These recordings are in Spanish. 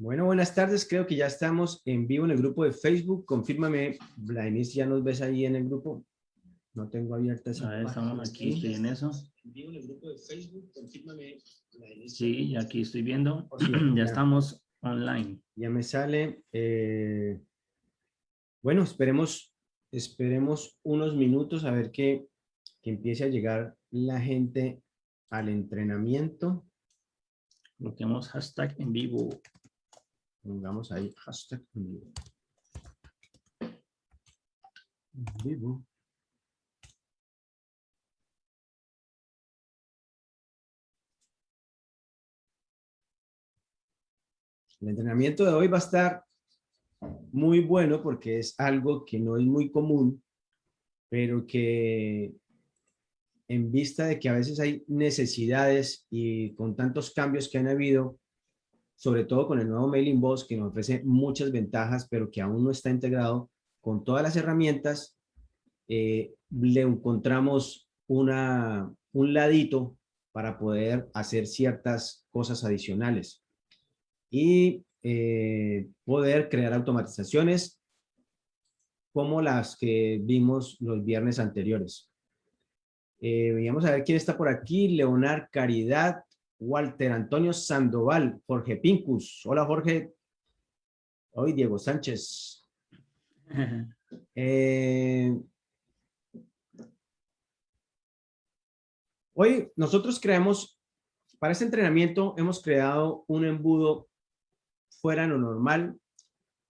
Bueno, buenas tardes. Creo que ya estamos en vivo en el grupo de Facebook. Confírmame, Blainis, ¿ya nos ves ahí en el grupo? No tengo abierta esa A ver, estamos aquí, estoy en eso. En vivo en el grupo de Facebook. Confírmame, Blainis. Sí, aquí estoy viendo. Oh, sí, ya ya. estamos online. Ya me sale. eh, bueno, esperemos, esperemos unos minutos a ver que, que empiece a llegar la gente al entrenamiento. Bloqueamos hashtag en vivo. Pongamos ahí hashtag en vivo. En vivo. El entrenamiento de hoy va a estar muy bueno porque es algo que no es muy común, pero que en vista de que a veces hay necesidades y con tantos cambios que han habido, sobre todo con el nuevo Mailing Boss que nos ofrece muchas ventajas, pero que aún no está integrado con todas las herramientas, eh, le encontramos una, un ladito para poder hacer ciertas cosas adicionales y eh, poder crear automatizaciones como las que vimos los viernes anteriores. Eh, a ver quién está por aquí. Leonard Caridad, Walter Antonio Sandoval, Jorge Pincus. Hola Jorge. Hoy Diego Sánchez. Eh, hoy nosotros creamos, para este entrenamiento hemos creado un embudo fuera de lo normal.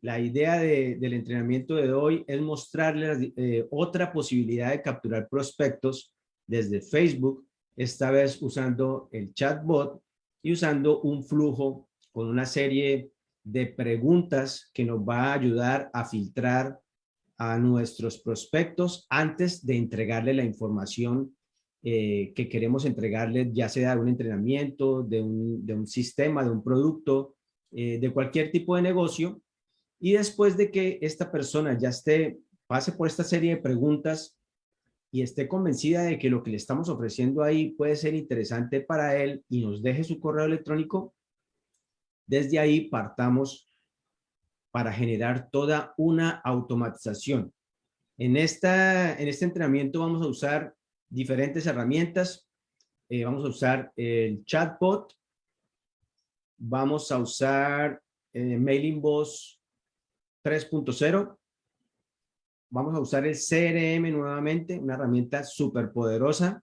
La idea de- del entrenamiento de hoy es mostrarles eh, otra posibilidad de capturar prospectos desde Facebook, esta vez usando el chatbot y usando un flujo con una serie de preguntas que nos va a ayudar a filtrar a nuestros prospectos antes de entregarle la información eh, que queremos entregarle, ya sea de un entrenamiento, de un, de un sistema, de un producto, eh, de cualquier tipo de negocio. Y después de que esta persona ya esté, pase por esta serie de preguntas y esté convencida de que lo que le estamos ofreciendo ahí puede ser interesante para él y nos deje su correo electrónico, desde ahí partamos para generar toda una automatización. En, esta, en este entrenamiento vamos a usar diferentes herramientas. Eh, vamos a usar el chatbot. Vamos a usar eh, Mailing Boss 3.0. Vamos a usar el CRM nuevamente, una herramienta súper poderosa.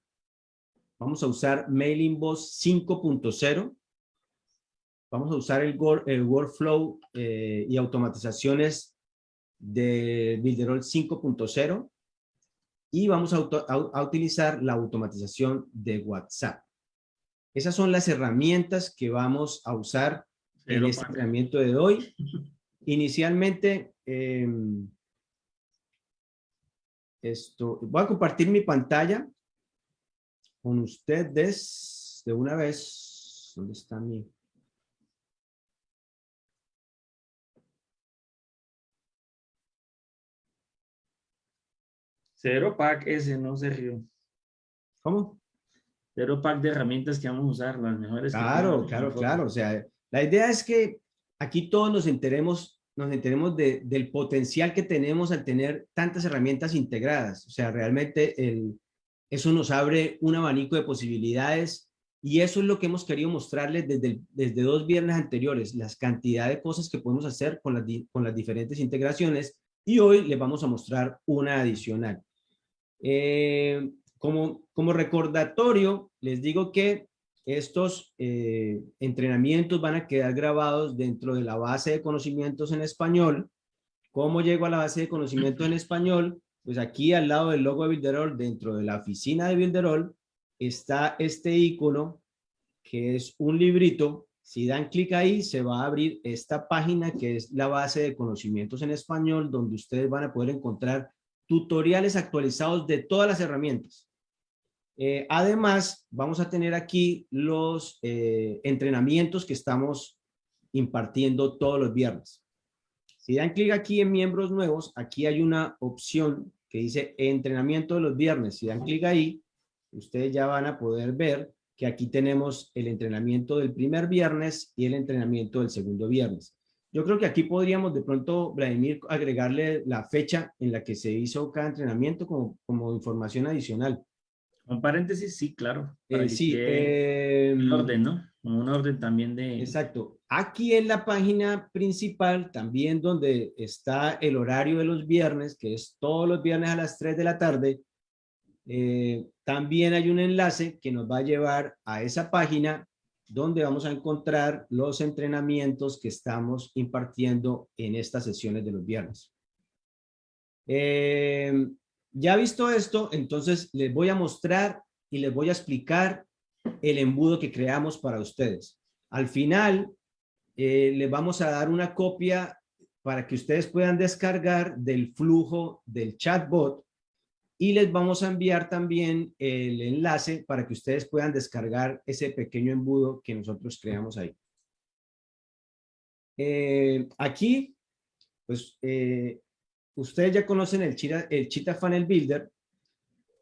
Vamos a usar Mailing Boss 5.0. Vamos a usar el, el workflow eh, y automatizaciones de Builderall 5.0 y vamos a, auto- a- a utilizar la automatización de WhatsApp. Esas son las herramientas que vamos a usar en este entrenamiento de hoy. Inicialmente, em, esto, voy a compartir mi pantalla con ustedes de una vez. ¿Dónde está mi? Cero pack ese, no se rió. ¿Cómo? Cero pack de herramientas que vamos a usar, las mejores. Claro, claro, claro. O sea, la idea es que aquí todos nos enteremos, nos enteremos de- del potencial que tenemos al tener tantas herramientas integradas. O sea, realmente el, eso nos abre un abanico de posibilidades y eso es lo que hemos querido mostrarles desde, el- desde dos viernes anteriores, las cantidad de cosas que podemos hacer con las, con las diferentes integraciones y hoy les vamos a mostrar una adicional. Eh, como, como recordatorio, les digo que estos eh, entrenamientos van a quedar grabados dentro de la base de conocimientos en español. ¿Cómo llego a la base de conocimientos en español? Pues aquí al lado del logo de Builderall, dentro de la oficina de Builderall, está este icono que es un librito. Si dan clic ahí, se va a abrir esta página que es la base de conocimientos en español, donde ustedes van a poder encontrar tutoriales actualizados de todas las herramientas. Eh, además, vamos a tener aquí los eh, entrenamientos que estamos impartiendo todos los viernes. Si dan clic aquí en miembros nuevos, aquí hay una opción que dice entrenamiento de los viernes. Si dan clic ahí, ustedes ya van a poder ver que aquí tenemos el entrenamiento del primer viernes y el entrenamiento del segundo viernes. Yo creo que aquí podríamos de pronto, Vladimir, agregarle la fecha en la que se hizo cada entrenamiento como, como información adicional. Un paréntesis, sí, claro. Eh, sí. Eh, un orden, ¿no? Un orden también de... Exacto. Aquí en la página principal, también donde está el horario de los viernes, que es todos los viernes a las 3 de la tarde, eh, también hay un enlace que nos va a llevar a esa página donde vamos a encontrar los entrenamientos que estamos impartiendo en estas sesiones de los viernes. Eh, ya visto esto, entonces les voy a mostrar y les voy a explicar el embudo que creamos para ustedes. Al final, eh, les vamos a dar una copia para que ustedes puedan descargar del flujo del chatbot y les vamos a enviar también el enlace para que ustedes puedan descargar ese pequeño embudo que nosotros creamos ahí. Eh, aquí, pues, eh, ustedes ya conocen el Cheetah, el Cheetah Funnel Builder.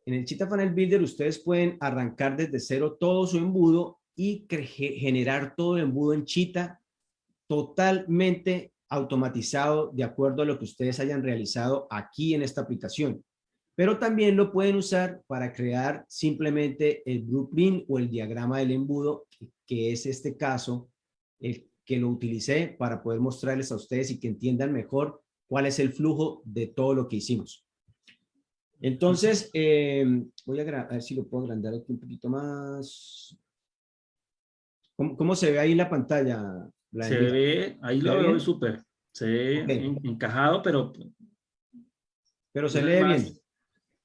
En el Cheetah Funnel Builder ustedes pueden arrancar desde cero todo su embudo y generar todo el embudo en Cheetah totalmente automatizado de acuerdo a lo que ustedes hayan realizado aquí en esta aplicación pero también lo pueden usar para crear simplemente el blueprint o el diagrama del embudo, que, es este caso, el que lo utilicé para poder mostrarles a ustedes y que entiendan mejor cuál es el flujo de todo lo que hicimos. Entonces, eh, voy a, ver si lo puedo agrandar aquí un poquito más. ¿Cómo, se ve ahí la pantalla? se ve, ahí lo veo súper. Se ve encajado, pero... Pero se lee bien.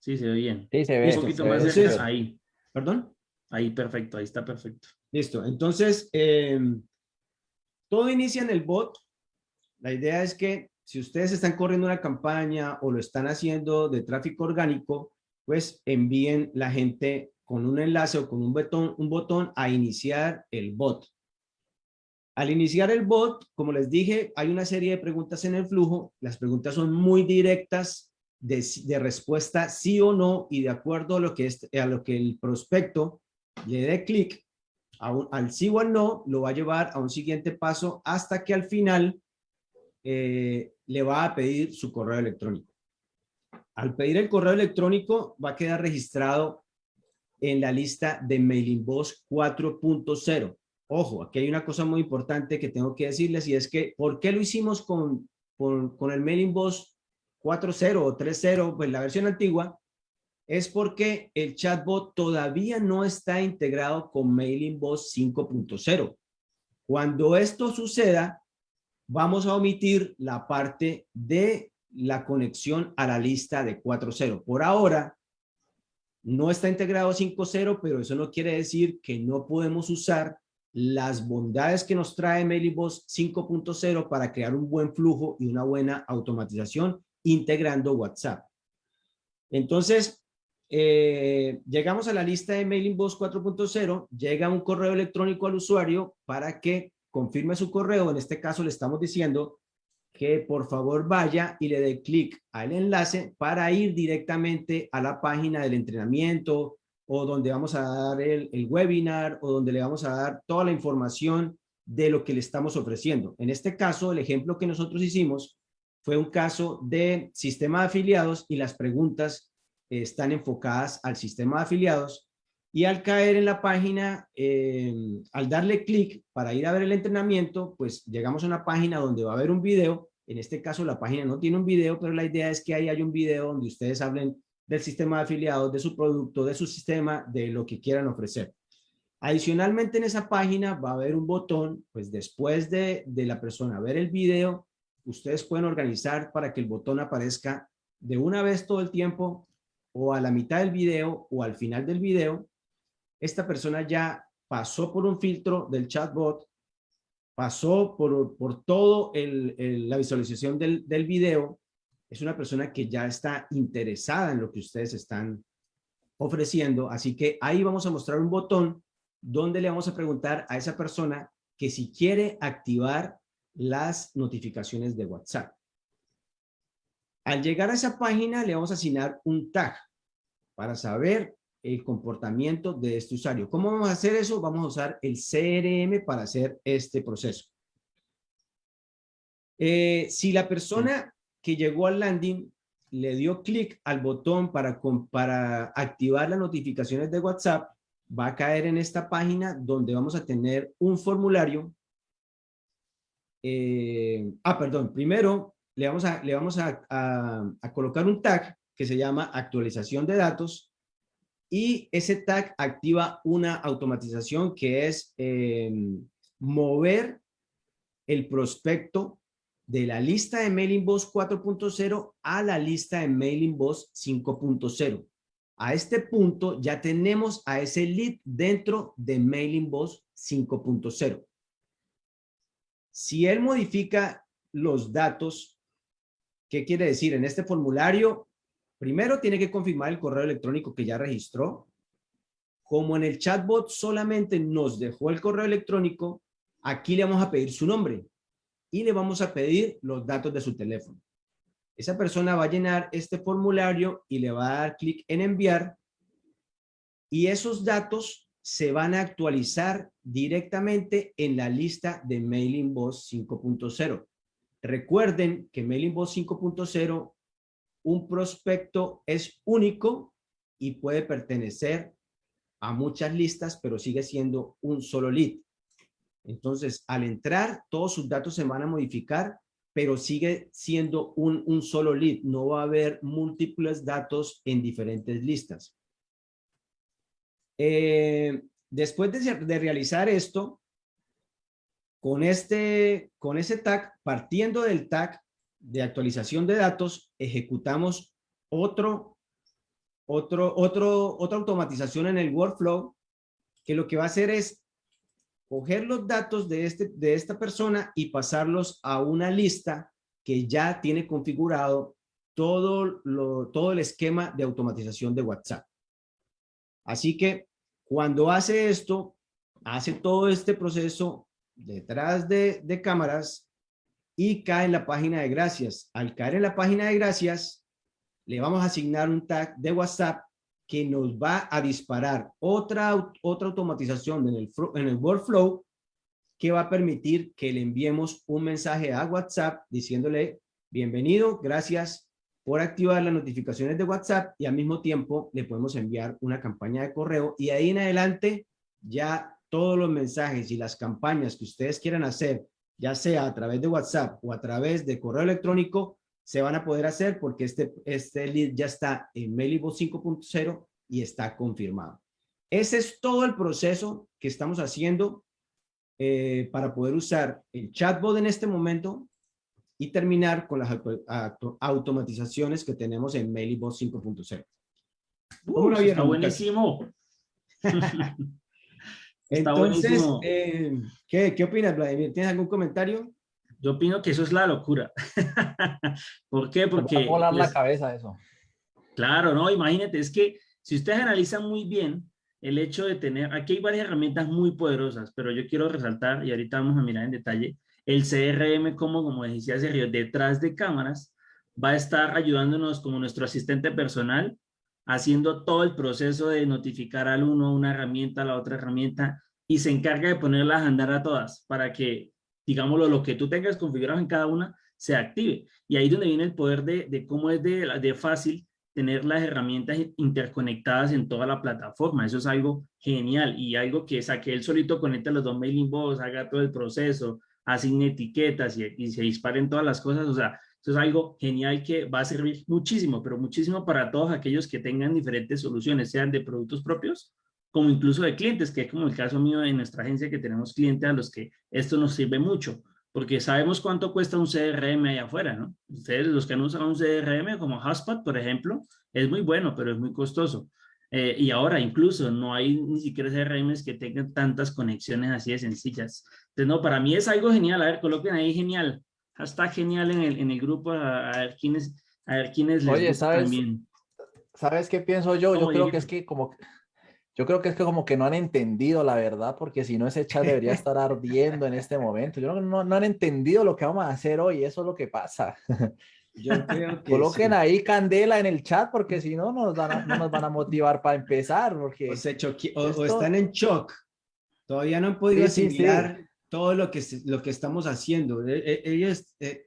Sí, se ve bien. Sí, se ve. Un poquito más de ahí. ¿Perdón? Ahí, perfecto, ahí está perfecto. Listo. Entonces, em, todo inicia en el bot. La idea es que si ustedes están corriendo una campaña o lo están haciendo de tráfico orgánico, pues envíen la gente con un enlace o con un botón, a iniciar el bot. Al iniciar el bot, como les dije, hay una serie de preguntas en el flujo. Las preguntas son muy directas de, respuesta sí o no y de acuerdo a lo que, es, a lo que el prospecto le dé clic al sí o al no, lo va a llevar a un siguiente paso hasta que al final eh, le va a pedir su correo electrónico. Al pedir el correo electrónico va a quedar registrado en la lista de Mailing Boss 4.0. Ojo, aquí hay una cosa muy importante que tengo que decirles y es que, ¿por qué lo hicimos con, con, el Mailing Boss 4.0 o 3.0, pues la versión antigua, es porque el chatbot todavía no está integrado con Mailing Boss 5.0. Cuando esto suceda, vamos a omitir la parte de la conexión a la lista de 4.0. Por ahora, no está integrado 5.0, pero eso no quiere decir que no podemos usar las bondades que nos trae Mailing Boss 5.0 para crear un buen flujo y una buena automatización integrando WhatsApp. Entonces, eh, llegamos a la lista de Mailing Boss 4.0, llega un correo electrónico al usuario para que confirme su correo. En este caso le estamos diciendo que por favor vaya y le dé clic al enlace para ir directamente a la página del entrenamiento o donde vamos a dar el, el webinar o donde le vamos a dar toda la información de lo que le estamos ofreciendo. En este caso, el ejemplo que nosotros hicimos fue un caso de sistema de afiliados y las preguntas están enfocadas al sistema de afiliados y al caer en la página, eh, al darle clic para ir a ver el entrenamiento, pues llegamos a una página donde va a haber un video. En este caso la página no tiene un video, pero la idea es que ahí hay un video donde ustedes hablen del sistema de afiliados, de su producto, de su sistema, de lo que quieran ofrecer. Adicionalmente en esa página va a haber un botón, pues después de, de la persona ver el video, ustedes pueden organizar para que el botón aparezca de una vez todo el tiempo o a la mitad del video o al final del video. Esta persona ya pasó por un filtro del chatbot, pasó por, por todo la visualización del, del video. Es una persona que ya está interesada en lo que ustedes están ofreciendo. Así que ahí vamos a mostrar un botón donde le vamos a preguntar a esa persona que si quiere activar las notificaciones de WhatsApp. Al llegar a esa página le vamos a asignar un tag para saber el comportamiento de este usuario. ¿Cómo vamos a hacer eso? Vamos a usar el CRM para hacer este proceso. Eh, si la persona que llegó al landing le dio clic al botón para, para activar las notificaciones de WhatsApp, va a caer en esta página donde vamos a tener un formulario. Eh, ah, perdón, primero le vamos, a, le vamos a, a, colocar un tag que se llama actualización de datos y ese tag activa una automatización que es eh, mover el prospecto de la lista de Mailing Boss 4.0 a la lista de Mailing Boss 5.0. A este punto ya tenemos a ese lead dentro de Mailing Boss 5.0. Si él modifica los datos, ¿qué quiere decir? En este formulario, primero tiene que confirmar el correo electrónico que ya registró. Como en el chatbot solamente nos dejó el correo electrónico, aquí le vamos a pedir su nombre y le vamos a pedir los datos de su teléfono. Esa persona va a llenar este formulario y le va a dar clic en enviar y esos datos se van a actualizar directamente en la lista de Mailing Boss 5.0. Recuerden que Mailing Boss 5.0, un prospecto es único y puede pertenecer a muchas listas, pero sigue siendo un solo lead. Entonces, al entrar, todos sus datos se van a modificar, pero sigue siendo un, solo lead. No va a haber múltiples datos en diferentes listas. Eh, después de, realizar esto, con, este, con ese tag, partiendo del tag de actualización de datos, ejecutamos otro, otro, otro, otra automatización en el workflow que lo que va a hacer es coger los datos de, este, de esta persona y pasarlos a una lista que ya tiene configurado todo, lo, todo el esquema de automatización de WhatsApp. Así que cuando hace esto, hace todo este proceso detrás de, de cámaras y cae en la página de gracias. Al caer en la página de gracias, le vamos a asignar un tag de WhatsApp que nos va a disparar otra, otra automatización en el, en el workflow que va a permitir que le enviemos un mensaje a WhatsApp diciéndole bienvenido, gracias por activar las notificaciones de WhatsApp y al mismo tiempo le podemos enviar una campaña de correo y ahí en adelante ya todos los mensajes y las campañas que ustedes quieran hacer, ya sea a través de WhatsApp o a través de correo electrónico, se van a poder hacer porque este, este lead ya está en Mailibo 5.0 y está confirmado. Ese es todo el proceso que estamos haciendo eh, para poder usar el chatbot en este momento y terminar con las automatizaciones que tenemos en Mailibo 5.0. está buenísimo. Entonces, eh, ¿qué, ¿qué opinas, Vladimir? ¿Tienes algún comentario? Yo opino que eso es la locura. ¿Por qué? Porque... Va a volar la cabeza eso. Claro, no, imagínate, es que si ustedes analizan muy bien el hecho de tener, aquí hay varias herramientas muy poderosas, pero yo quiero resaltar, y ahorita vamos a mirar en detalle, el CRM como, como decía Sergio, detrás de cámaras, va a estar ayudándonos como nuestro asistente personal, haciendo todo el proceso de notificar al uno una herramienta, a la otra herramienta, y se encarga de ponerlas a andar a todas para que digámoslo, lo que tú tengas configurado en cada una se active. Y ahí es donde viene el poder de, cómo es de, fácil tener las herramientas interconectadas en toda la plataforma. Eso es algo genial y algo que saque él solito conecte los dos mailing box, haga todo el proceso, asigne etiquetas y, y, se disparen todas las cosas. O sea, eso es algo genial que va a servir muchísimo, pero muchísimo para todos aquellos que tengan diferentes soluciones, sean de productos propios como incluso de clientes, que es como el caso mío en nuestra agencia que tenemos clientes a los que esto nos sirve mucho, porque sabemos cuánto cuesta un CRM allá afuera, ¿no? Ustedes, los que han usado un CRM como HubSpot, por ejemplo, es muy bueno, pero es muy costoso. Eh, y ahora incluso no hay ni siquiera CRMs que tengan tantas conexiones así de sencillas. Entonces, no, para mí es algo genial. A ver, coloquen ahí genial. Hashtag genial en el, en el grupo a, ver quiénes, a ver quiénes les Oye, ¿sabes, también. ¿sabes qué pienso yo? Yo creo que es que como yo creo que es que como que no han entendido la verdad, porque si no ese chat debería estar ardiendo en este momento. Yo no, no, no han entendido lo que vamos a hacer hoy, eso es lo que pasa. Yo creo que Coloquen ahí candela en el chat porque si no, nos van a, no nos van a motivar para empezar. Porque o, se o, están en shock. Todavía no han podido asimilar todo lo que, lo que estamos haciendo. E, e, ellos eh,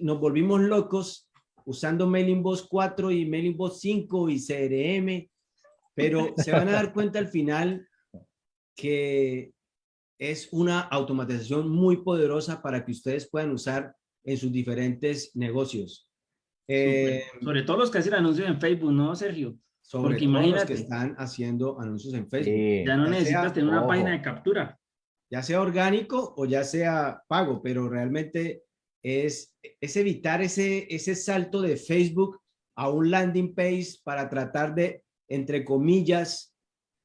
nos volvimos locos usando Mailing Boss 4 y Mailing Boss 5 y CRM, pero se van a dar cuenta al final que es una automatización muy poderosa para que ustedes puedan usar en sus diferentes negocios. Eh, sobre todo los que hacen anuncios en Facebook, ¿no, Sergio? Sobre Porque todo los que están haciendo anuncios en Facebook. ya no necesitas tener una página de captura. Ya sea orgánico o ya sea pago, pero realmente es, es evitar ese, ese salto de Facebook a un landing page para tratar de, entre comillas,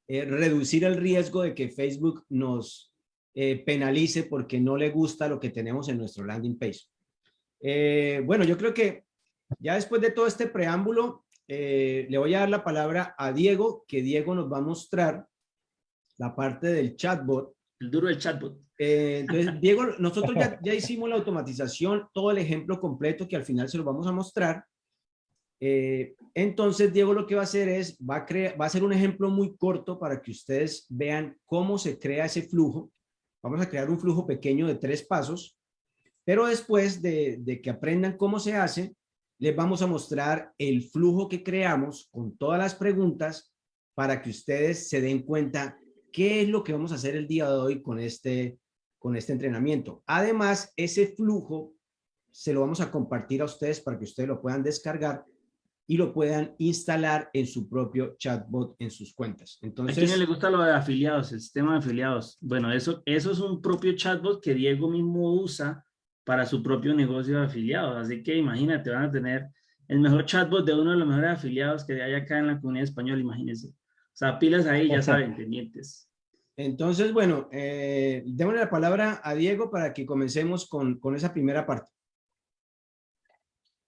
eh, reducir el riesgo de que Facebook nos eh, penalice porque no le gusta lo que tenemos en nuestro landing page. Eh, bueno, yo creo que ya después de todo este preámbulo, le voy a dar la palabra a Diego, que Diego nos va a mostrar la parte del chatbot. El duro del chatbot. entonces, Diego, nosotros ya, ya, hicimos la automatización, todo el ejemplo completo que al final se lo vamos a mostrar. Eh, entonces, Diego lo que va a hacer es, va a, crear, va a hacer un ejemplo muy corto para que ustedes vean cómo se crea ese flujo. Vamos a crear un flujo pequeño de tres pasos, pero después de, de que aprendan cómo se hace, les vamos a mostrar el flujo que creamos con todas las preguntas para que ustedes se den cuenta qué es lo que vamos a hacer el día de hoy con este, con este entrenamiento. Además, ese flujo se lo vamos a compartir a ustedes para que ustedes lo puedan descargar y lo puedan instalar en su propio chatbot en sus cuentas. Entonces, ¿A quién le gusta lo de afiliados, el sistema de afiliados? Bueno, eso, eso es un propio chatbot que Diego mismo usa para su propio negocio de afiliados. Así que imagínate, van a tener el mejor chatbot de uno de los mejores afiliados que hay acá en la comunidad española, imagínense. O sea, pilas ahí, ya saben, pendientes. Entonces, bueno, eh, démosle la palabra a Diego para que comencemos con, con esa primera parte.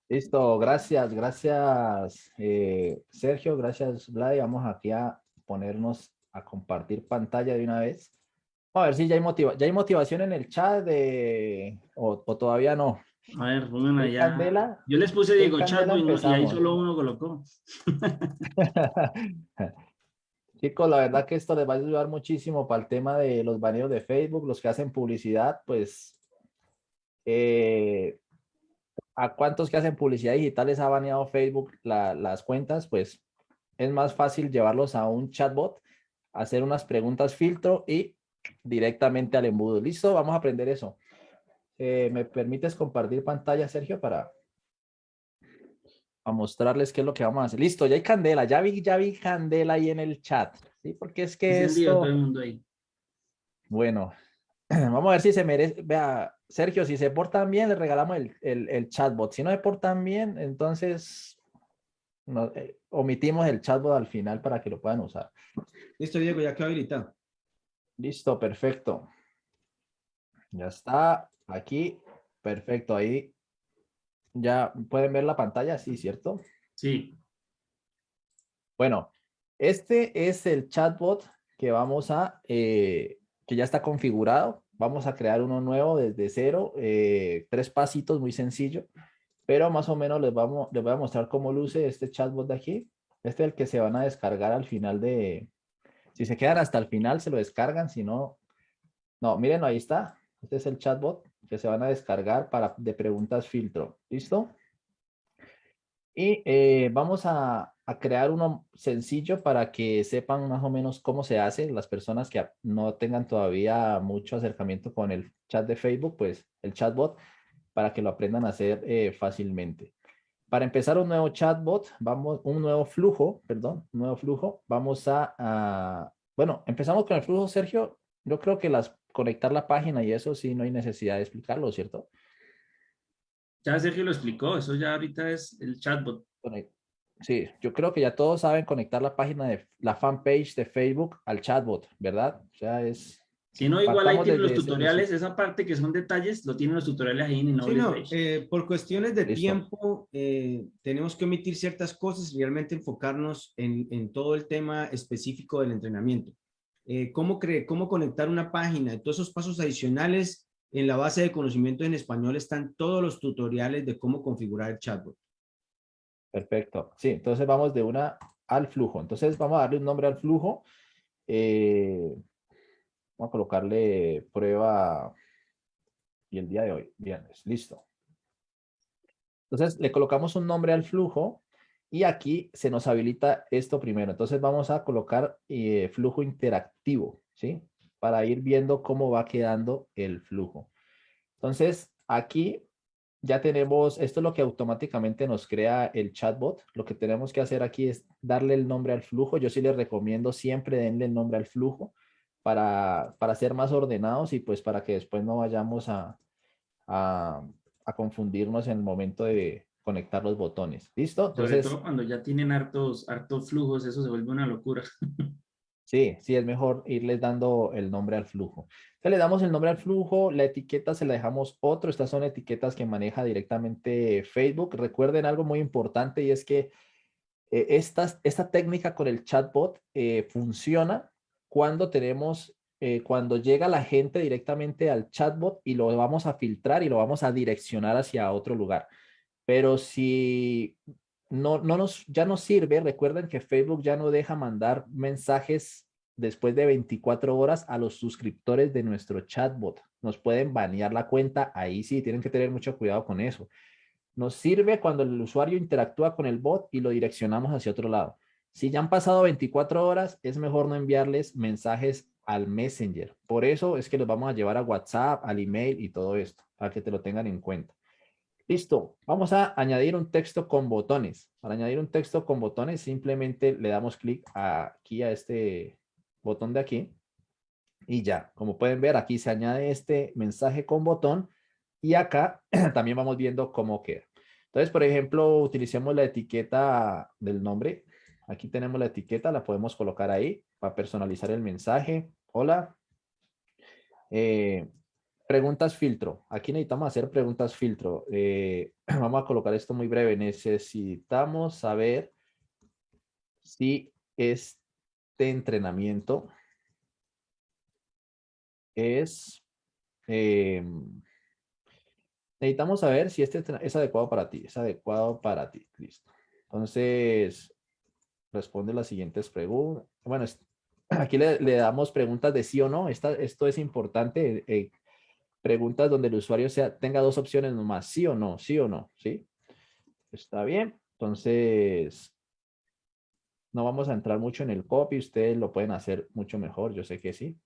Listo, gracias, gracias eh, Sergio, gracias Vlad. Vamos aquí a ponernos a compartir pantalla de una vez. a ver si ya hay, motiva ya hay motivación en el chat de... o, todavía no. A ver, pongan allá. Yo les puse Diego Chat y, ahí solo uno colocó. Chicos, la verdad que esto les va a ayudar muchísimo para el tema de los baneos de Facebook, los que hacen publicidad, pues eh, a cuántos que hacen publicidad digital les ha baneado Facebook las cuentas, pues es más fácil llevarlos a un chatbot, hacer unas preguntas filtro y directamente al embudo. ¿Listo? Vamos a aprender eso. Eh, ¿Me permites compartir pantalla, Sergio, para a mostrarles qué es lo que vamos a hacer? Listo, ya hay candela. Ya vi, ya vi candela ahí en el chat. ¿Sí? Porque es que es esto... Bueno, vamos a ver si se merece. Vea, Sergio, si se portan bien, les regalamos el, chatbot. Si no se portan bien, entonces eh, omitimos el chatbot al final para que lo puedan usar. Listo, Diego, ya quedó habilitado. Listo, perfecto. Ya está aquí. Perfecto, ahí. Ya pueden ver la pantalla, sí, ¿cierto? Sí. Bueno, este es el chatbot que vamos a, eh, que ya está configurado vamos a crear uno nuevo desde cero, eh, tres pasitos, muy sencillo, pero más o menos les, vamos, les voy a mostrar cómo luce este chatbot de aquí. Este es el que se van a descargar al final de, si se quedan hasta el final se lo descargan, si no, no, miren, ahí está. Este es el chatbot que se van a descargar para de preguntas filtro. ¿Listo? Y eh, vamos a, a crear uno sencillo para que sepan más o menos cómo se hace. Las personas que no tengan todavía mucho acercamiento con el chat de Facebook, pues el chatbot, para que lo aprendan a hacer eh, fácilmente. Para empezar un nuevo chatbot, vamos, un nuevo flujo, perdón, nuevo flujo, vamos a, bueno, empezamos con el flujo, Sergio. Yo creo que las conectar la página y eso sí no hay necesidad de explicarlo, ¿cierto? Ya Sergio lo explicó, eso ya ahorita es el chatbot. Sí, yo creo que ya todos saben conectar la página de la fanpage de Facebook al chatbot, ¿verdad? O sea, es... Si no, igual ahí tienen los tutoriales, esa parte que son detalles, lo tienen los tutoriales ahí en sí, no, eh, por cuestiones de tiempo, eh, tenemos que omitir ciertas cosas y realmente enfocarnos en, en todo el tema específico del entrenamiento. Eh, cómo, cómo conectar una página, todos esos pasos adicionales En la base de conocimientos en español están todos los tutoriales de cómo configurar el chatbot. Perfecto. Sí, entonces vamos de una al flujo. Entonces vamos a darle un nombre al flujo. Eh, vamos a colocarle prueba y el día de hoy, viernes. Listo. Entonces le colocamos un nombre al flujo y aquí se nos habilita esto primero. Entonces vamos a colocar eh, flujo interactivo, ¿sí? Para ir viendo cómo va quedando el flujo. Entonces aquí ya tenemos, esto es lo que automáticamente nos crea el chatbot. Lo que tenemos que hacer aquí es darle el nombre al flujo. Yo sí les recomiendo siempre denle el nombre al flujo para, para ser más ordenados y pues para que después no vayamos a, a, confundirnos en el momento de conectar los botones. ¿Listo? Entonces, Sobre todo cuando ya tienen hartos, hartos flujos, eso se vuelve una locura. Sí, sí, es mejor irles dando el nombre al flujo. Entonces le damos el nombre al flujo, la etiqueta se la dejamos otro. Estas son etiquetas que maneja directamente Facebook. Recuerden algo muy importante y es que eh, esta, técnica con el chatbot eh, funciona cuando tenemos, eh, cuando llega la gente directamente al chatbot y lo vamos a filtrar y lo vamos a direccionar hacia otro lugar. Pero si no, no nos, ya no sirve. Recuerden que Facebook ya no deja mandar mensajes después de 24 horas a los suscriptores de nuestro chatbot. Nos pueden banear la cuenta. Ahí sí, tienen que tener mucho cuidado con eso. Nos sirve cuando el usuario interactúa con el bot y lo direccionamos hacia otro lado. Si ya han pasado 24 horas, es mejor no enviarles mensajes al Messenger. Por eso es que los vamos a llevar a WhatsApp, al email y todo esto, para que te lo tengan en cuenta. Listo, vamos a añadir un texto con botones. Para añadir un texto con botones, simplemente le damos clic aquí a este botón de aquí. Y ya, como pueden ver, aquí se añade este mensaje con botón. Y acá también vamos viendo cómo queda. Entonces, por ejemplo, utilicemos la etiqueta del nombre. Aquí tenemos la etiqueta, la podemos colocar ahí para personalizar el mensaje. Hola. Eh, Preguntas filtro. Aquí necesitamos hacer preguntas filtro. Eh, vamos a colocar esto muy breve. Necesitamos saber si este entrenamiento es... Em, necesitamos saber si este es adecuado para ti. Es adecuado para ti. Listo. Entonces, responde las siguientes preguntas. Bueno, aquí le, damos preguntas de sí o no. esto es importante. Eh, preguntas donde el usuario sea, tenga dos opciones nomás, sí o no, sí o no, ¿sí? Está bien. Entonces, no vamos a entrar mucho en el copy, ustedes lo pueden hacer mucho mejor, yo sé que sí.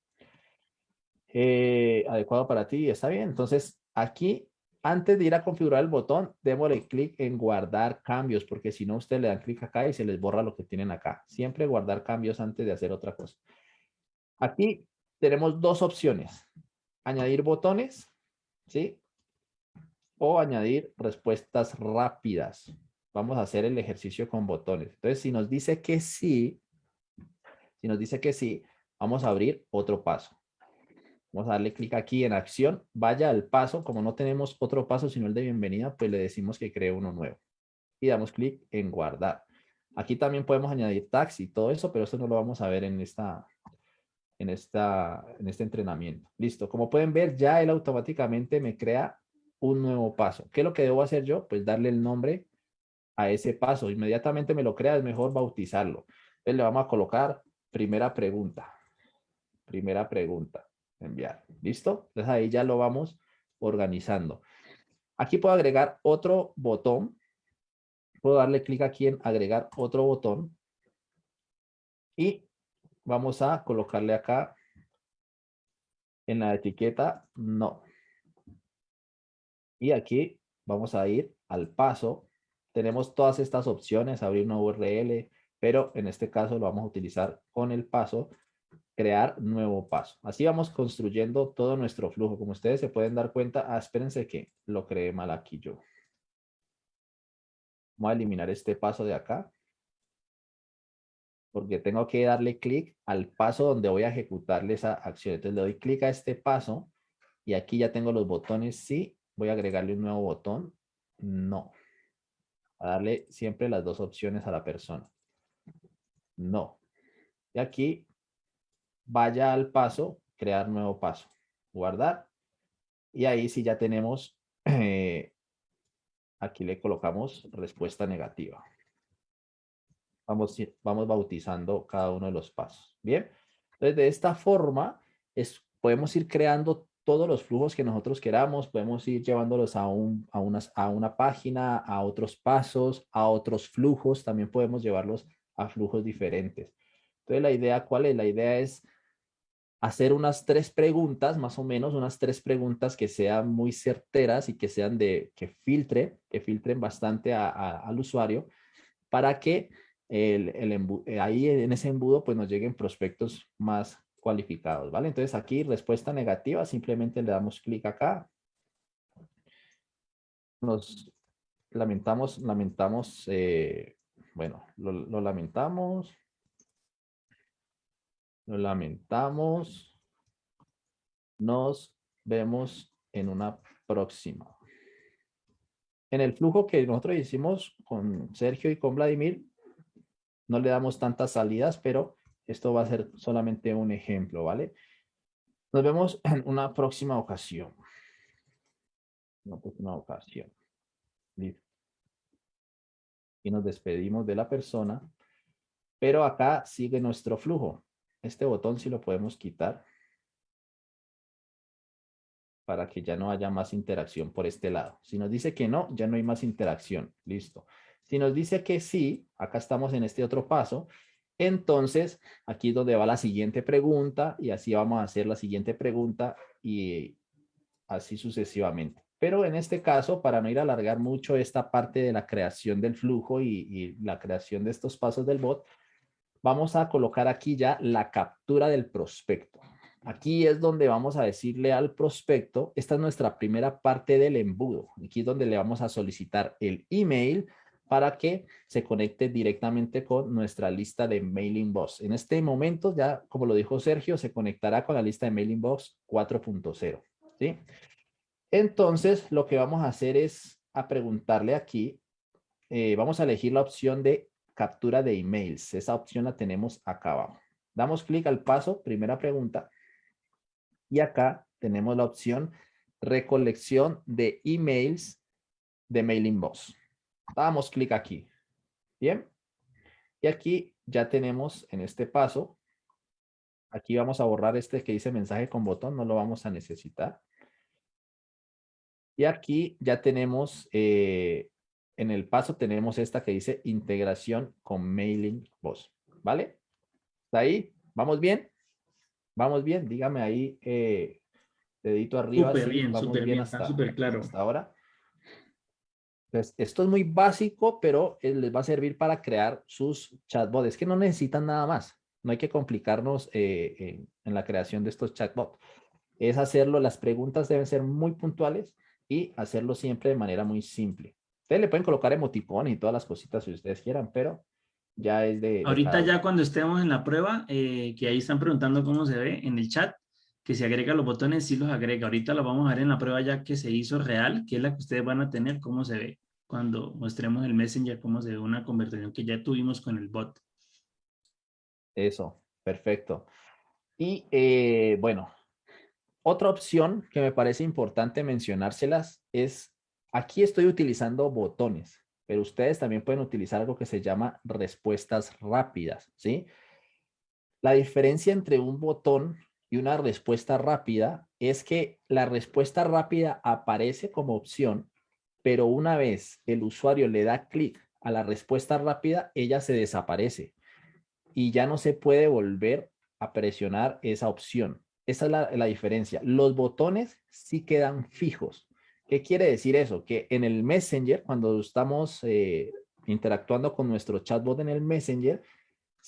Eh, adecuado para ti, está bien. Entonces, aquí, antes de ir a configurar el botón, démosle clic en guardar cambios, porque si no, ustedes le dan clic acá y se les borra lo que tienen acá. Siempre guardar cambios antes de hacer otra cosa. Aquí tenemos dos opciones añadir botones, ¿sí? O añadir respuestas rápidas. Vamos a hacer el ejercicio con botones. Entonces, si nos dice que sí, si nos dice que sí, vamos a abrir otro paso. Vamos a darle clic aquí en acción, vaya al paso. Como no tenemos otro paso sino el de bienvenida, pues le decimos que cree uno nuevo. Y damos clic en guardar. Aquí también podemos añadir tags y todo eso, pero eso no lo vamos a ver en esta, en, esta, en este entrenamiento. Listo. Como pueden ver, ya él automáticamente me crea un nuevo paso. ¿Qué es lo que debo hacer yo? Pues darle el nombre a ese paso. Inmediatamente me lo crea, es mejor bautizarlo. Entonces le vamos a colocar primera pregunta. Primera pregunta. Enviar. ¿Listo? Entonces ahí ya lo vamos organizando. Aquí puedo agregar otro botón. Puedo darle clic aquí en agregar otro botón. Y vamos a colocarle acá en la etiqueta no. Y aquí vamos a ir al paso. Tenemos todas estas opciones, abrir una URL, pero en este caso lo vamos a utilizar con el paso, crear nuevo paso. Así vamos construyendo todo nuestro flujo. Como ustedes se pueden dar cuenta, ah, espérense que lo creé mal aquí yo. Vamos a eliminar este paso de acá porque tengo que darle clic al paso donde voy a ejecutarle esa acción. Entonces le doy clic a este paso y aquí ya tengo los botones sí. Voy a agregarle un nuevo botón. No. A darle siempre las dos opciones a la persona. No. Y aquí vaya al paso, crear nuevo paso. Guardar. Y ahí sí ya tenemos, eh, aquí le colocamos respuesta negativa. Vamos, vamos bautizando cada uno de los pasos. Bien, entonces de esta forma es, podemos ir creando todos los flujos que nosotros queramos, podemos ir llevándolos a, un, a, unas, a una página, a otros pasos, a otros flujos, también podemos llevarlos a flujos diferentes. Entonces la idea, ¿cuál es? La idea es hacer unas tres preguntas, más o menos, unas tres preguntas que sean muy certeras y que sean de, que filtre, que filtren bastante al usuario para que el, el ahí en ese embudo pues nos lleguen prospectos más cualificados, ¿vale? Entonces aquí respuesta negativa, simplemente le damos clic acá. Nos lamentamos, lamentamos, eh, bueno, lo, lamentamos. Lo lamentamos. Nos vemos en una próxima. En el flujo que nosotros hicimos con Sergio y con Vladimir, no le damos tantas salidas, pero esto va a ser solamente un ejemplo, ¿vale? Nos vemos en una próxima ocasión. Una próxima ocasión. Y nos despedimos de la persona. Pero acá sigue nuestro flujo. Este botón sí lo podemos quitar. Para que ya no haya más interacción por este lado. Si nos dice que no, ya no hay más interacción. Listo. Si nos dice que sí, acá estamos en este otro paso, entonces, aquí es donde va la siguiente pregunta y así vamos a hacer la siguiente pregunta y así sucesivamente. Pero en este caso, para no ir a alargar mucho esta parte de la creación del flujo y, y la creación de estos pasos del bot, vamos a colocar aquí ya la captura del prospecto. Aquí es donde vamos a decirle al prospecto, esta es nuestra primera parte del embudo. Aquí es donde le vamos a solicitar el email, para que se conecte directamente con nuestra lista de mailing box. En este momento, ya como lo dijo Sergio, se conectará con la lista de mailing box 4.0. ¿sí? Entonces, lo que vamos a hacer es a preguntarle aquí, eh, vamos a elegir la opción de captura de emails. Esa opción la tenemos acá abajo. Damos clic al paso, primera pregunta. Y acá tenemos la opción recolección de emails de mailing box. Damos clic aquí. Bien. Y aquí ya tenemos en este paso. Aquí vamos a borrar este que dice mensaje con botón. No lo vamos a necesitar. Y aquí ya tenemos, eh, en el paso tenemos esta que dice integración con mailing voz. ¿Vale? ¿Está ahí? ¿Vamos bien? ¿Vamos bien? Dígame ahí, eh, dedito arriba. Súper bien, súper bien, está súper claro. Hasta ahora. Entonces, esto es muy básico, pero eh, les va a servir para crear sus chatbots. Es que no necesitan nada más. No hay que complicarnos eh, en, la creación de estos chatbots. Es hacerlo, las preguntas deben ser muy puntuales y hacerlo siempre de manera muy simple. Ustedes le pueden colocar emoticones y todas las cositas si ustedes quieran, pero ya es de... Ahorita ya cuando estemos en la prueba, eh, que ahí están preguntando cómo se ve en el chat, que si agrega los botones, sí los agrega. Ahorita lo vamos a ver en la prueba ya que se hizo real, que es la que ustedes van a tener, cómo se ve cuando mostremos el Messenger, cómo se ve una conversación que ya tuvimos con el bot. Eso, perfecto. Y eh, bueno, otra opción que me parece importante mencionárselas es, aquí estoy utilizando botones, pero ustedes también pueden utilizar algo que se llama respuestas rápidas, ¿sí? La diferencia entre un botón y una respuesta rápida es que la respuesta rápida aparece como opción, pero una vez el usuario le da clic a la respuesta rápida, ella se desaparece y ya no se puede volver a presionar esa opción. Esa es la, diferencia. Los botones sí quedan fijos. ¿Qué quiere decir eso? Que en el Messenger, cuando estamos eh, interactuando con nuestro chatbot en el Messenger,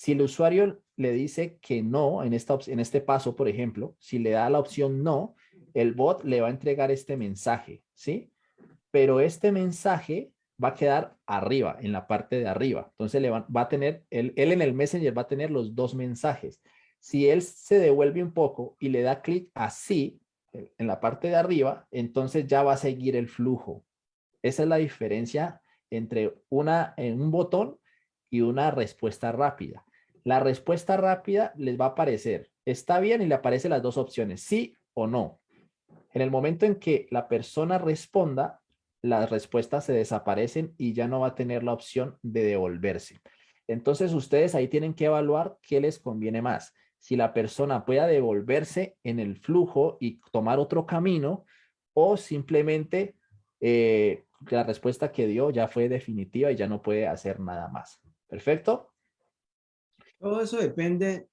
si el usuario le dice que no, en, esta, en este paso, por ejemplo, si le da la opción no, el bot le va a entregar este mensaje, ¿sí? Pero este mensaje va a quedar arriba, en la parte de arriba. Entonces le va, a tener, él, en el Messenger va a tener los dos mensajes. Si él se devuelve un poco y le da clic así, en la parte de arriba, entonces ya va a seguir el flujo. Esa es la diferencia entre una, en un botón y una respuesta rápida. La respuesta rápida les va a aparecer, está bien y le aparecen las dos opciones, sí o no. En el momento en que la persona responda, las respuestas se desaparecen y ya no va a tener la opción de devolverse. Entonces ustedes ahí tienen que evaluar qué les conviene más. Si la persona pueda devolverse en el flujo y tomar otro camino o simplemente eh, la respuesta que dio ya fue definitiva y ya no puede hacer nada más. ¿Perfecto? Todo eso depende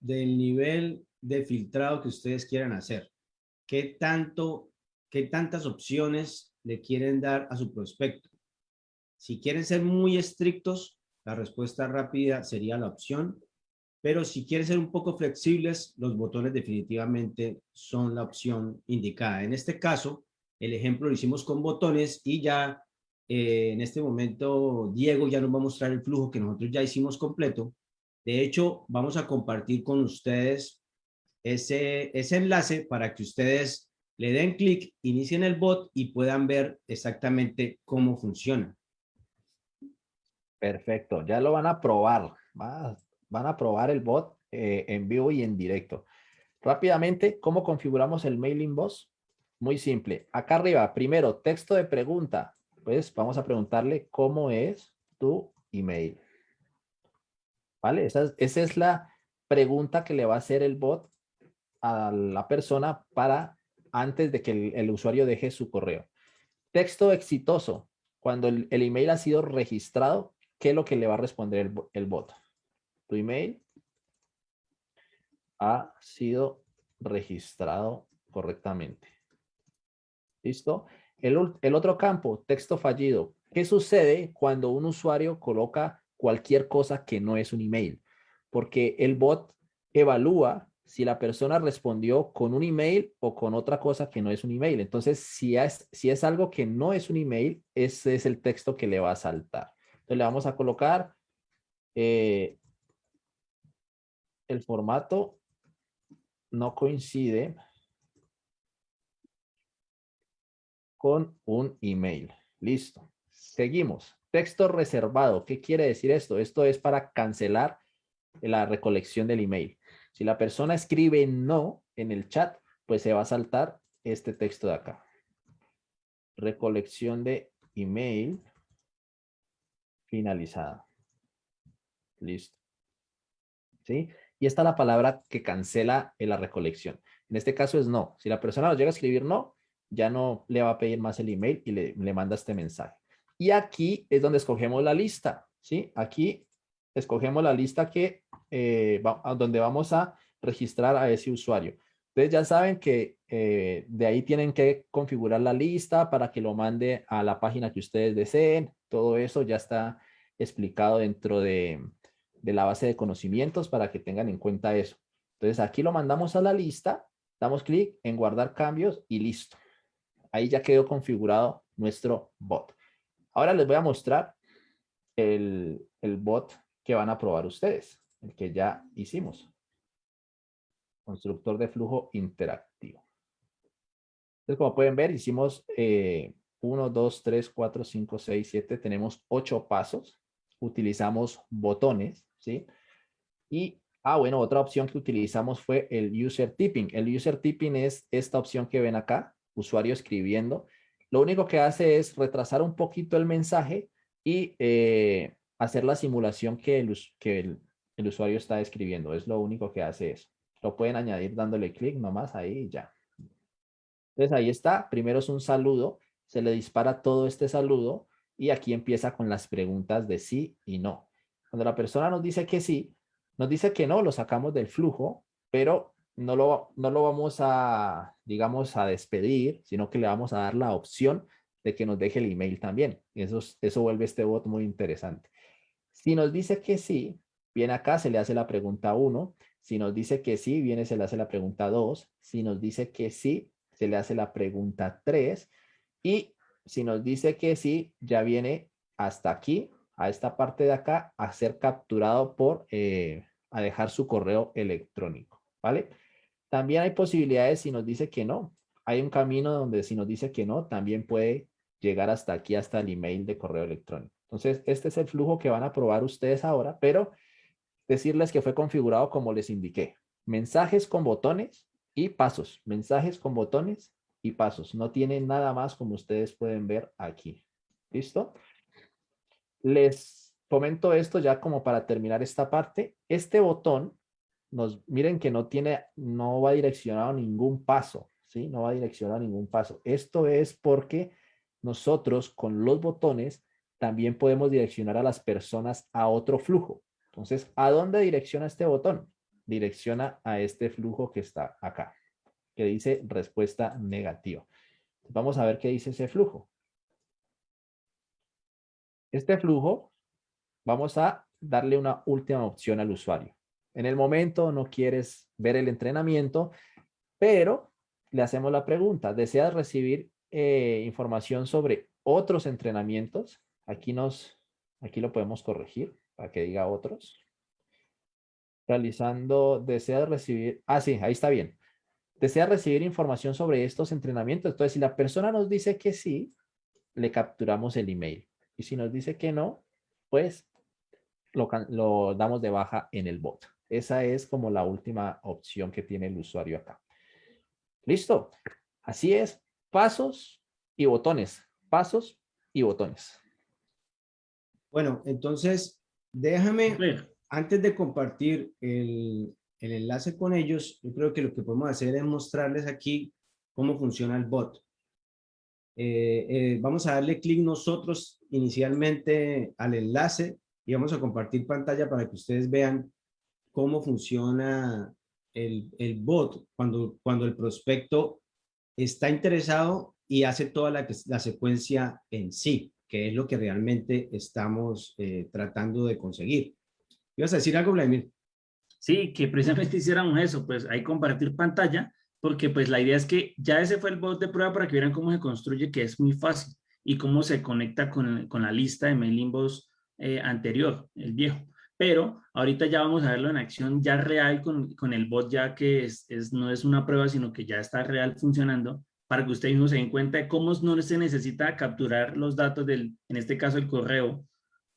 del nivel de filtrado que ustedes quieran hacer. ¿Qué tanto, qué tantas opciones le quieren dar a su prospecto? Si quieren ser muy estrictos, la respuesta rápida sería la opción, pero si quieren ser un poco flexibles, los botones definitivamente son la opción indicada. En este caso, el ejemplo lo hicimos con botones y ya eh, en este momento Diego ya nos va a mostrar el flujo que nosotros ya hicimos completo. De hecho, vamos a compartir con ustedes ese, ese enlace para que ustedes le den clic, inicien el bot y puedan ver exactamente cómo funciona. Perfecto, ya lo van a probar. Van a probar el bot eh, en vivo y en directo. Rápidamente, ¿cómo configuramos el mailing boss? Muy simple. Acá arriba, primero, texto de pregunta. Pues vamos a preguntarle cómo es tu email. ¿Vale? Esa es, la pregunta que le va a hacer el bot a la persona para antes de que el, usuario deje su correo. Texto exitoso. Cuando el, email ha sido registrado, ¿qué es lo que le va a responder el, el bot? Tu email ha sido registrado correctamente. ¿Listo? El, otro campo, texto fallido. ¿Qué sucede cuando un usuario coloca cualquier cosa que no es un email? Porque el bot evalúa si la persona respondió con un email o con otra cosa que no es un email. Entonces, si es, si es algo que no es un email, ese es el texto que le va a saltar. Entonces, le vamos a colocar eh, el formato no coincide con un email. Listo. Seguimos. Texto reservado. ¿Qué quiere decir esto? Esto es para cancelar la recolección del email. Si la persona escribe no en el chat, pues se va a saltar este texto de acá. Recolección de email finalizada. Listo. ¿Sí? Y esta es la palabra que cancela la recolección. En este caso es no. Si la persona nos llega a escribir no, ya no le va a pedir más el email y le, manda este mensaje. Y aquí es donde escogemos la lista, ¿sí? Aquí escogemos la lista que, eh, donde vamos a registrar a ese usuario. Ustedes ya saben que eh, de ahí tienen que configurar la lista para que lo mande a la página que ustedes deseen. Todo eso ya está explicado dentro de, de la base de conocimientos para que tengan en cuenta eso. Entonces aquí lo mandamos a la lista, damos clic en guardar cambios y listo ahí ya quedó configurado nuestro bot. Ahora les voy a mostrar el, bot que van a probar ustedes, el que ya hicimos. Constructor de flujo interactivo. Entonces, como pueden ver, hicimos 1, 2, 3, 4, 5, 6, 7. Tenemos 8 pasos. Utilizamos botones, ¿sí? Y, ah, bueno, otra opción que utilizamos fue el user tipping. El user tipping es esta opción que ven acá, usuario escribiendo, lo único que hace es retrasar un poquito el mensaje y eh, hacer la simulación que, el, usuario está escribiendo. Es lo único que hace eso. Lo pueden añadir dándole clic nomás ahí y ya. Entonces ahí está. Primero es un saludo. Se le dispara todo este saludo y aquí empieza con las preguntas de sí y no. Cuando la persona nos dice que sí, nos dice que no, lo sacamos del flujo, pero no lo, no lo vamos a, digamos, a despedir, sino que le vamos a dar la opción de que nos deje el email también. Eso, eso vuelve este bot muy interesante. Si nos dice que sí, viene acá, se le hace la pregunta 1. Si nos dice que sí, viene, se le hace la pregunta 2. Si nos dice que sí, se le hace la pregunta 3. Y si nos dice que sí, ya viene hasta aquí, a esta parte de acá, a ser capturado por, eh, a dejar su correo electrónico, ¿vale? También hay posibilidades si nos dice que no. Hay un camino donde si nos dice que no, también puede llegar hasta aquí, hasta el email de correo electrónico. Entonces, este es el flujo que van a probar ustedes ahora, pero decirles que fue configurado como les indiqué. Mensajes con botones y pasos. Mensajes con botones y pasos. No tiene nada más como ustedes pueden ver aquí. ¿Listo? Les comento esto ya como para terminar esta parte. Este botón, nos, miren que no tiene, no va direccionado a ningún paso, ¿sí? No va direccionado a ningún paso. Esto es porque nosotros con los botones también podemos direccionar a las personas a otro flujo. Entonces, ¿a dónde direcciona este botón? Direcciona a este flujo que está acá, que dice respuesta negativa. Vamos a ver qué dice ese flujo. Este flujo, vamos a darle una última opción al usuario. En el momento no quieres ver el entrenamiento, pero le hacemos la pregunta, ¿deseas recibir eh, información sobre otros entrenamientos? Aquí, nos, aquí lo podemos corregir para que diga otros. Realizando, ¿deseas recibir? Ah, sí, ahí está bien. ¿Desea recibir información sobre estos entrenamientos? Entonces, si la persona nos dice que sí, le capturamos el email. Y si nos dice que no, pues lo, damos de baja en el bot. Esa es como la última opción que tiene el usuario acá. ¿Listo? Así es. Pasos y botones. Pasos y botones. Bueno, entonces déjame, antes de compartir el, enlace con ellos, yo creo que lo que podemos hacer es mostrarles aquí cómo funciona el bot. Eh, eh, vamos a darle clic nosotros inicialmente al enlace y vamos a compartir pantalla para que ustedes vean cómo funciona el, el bot cuando, cuando el prospecto está interesado y hace toda la, la secuencia en sí, que es lo que realmente estamos eh, tratando de conseguir. ¿Ibas a decir algo, Vladimir? Sí, que precisamente hiciéramos eso, pues ahí compartir pantalla porque pues la idea es que ya ese fue el bot de prueba para que vieran cómo se construye, que es muy fácil, y cómo se conecta con, con la lista de mailing box eh, anterior, el viejo. Pero ahorita ya vamos a verlo en acción ya real con, con el bot ya que es, es, no es una prueba, sino que ya está real funcionando para que ustedes mismos se den cuenta de cómo no se necesita capturar los datos del, en este caso el correo,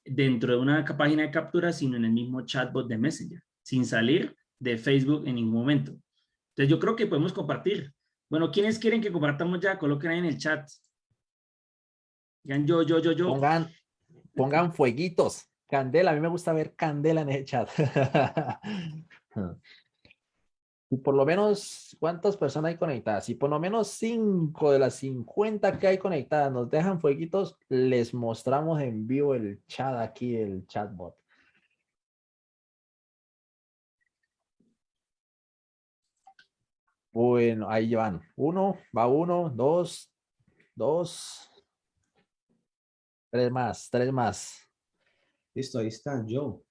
dentro de una página de captura, sino en el mismo chatbot de Messenger, sin salir de Facebook en ningún momento. Entonces yo creo que podemos compartir. Bueno, ¿quiénes quieren que compartamos ya? Coloquen ahí en el chat. Digan yo, yo, yo, yo. Pongan, pongan fueguitos. Candela, a mí me gusta ver candela en el chat. y por lo menos, ¿cuántas personas hay conectadas? Si por lo menos 5 de las 50 que hay conectadas nos dejan fueguitos, les mostramos en vivo el chat aquí, el chatbot. Bueno, ahí van. Uno, va uno, dos, dos, tres más, tres más. Listo, ahí está, yo.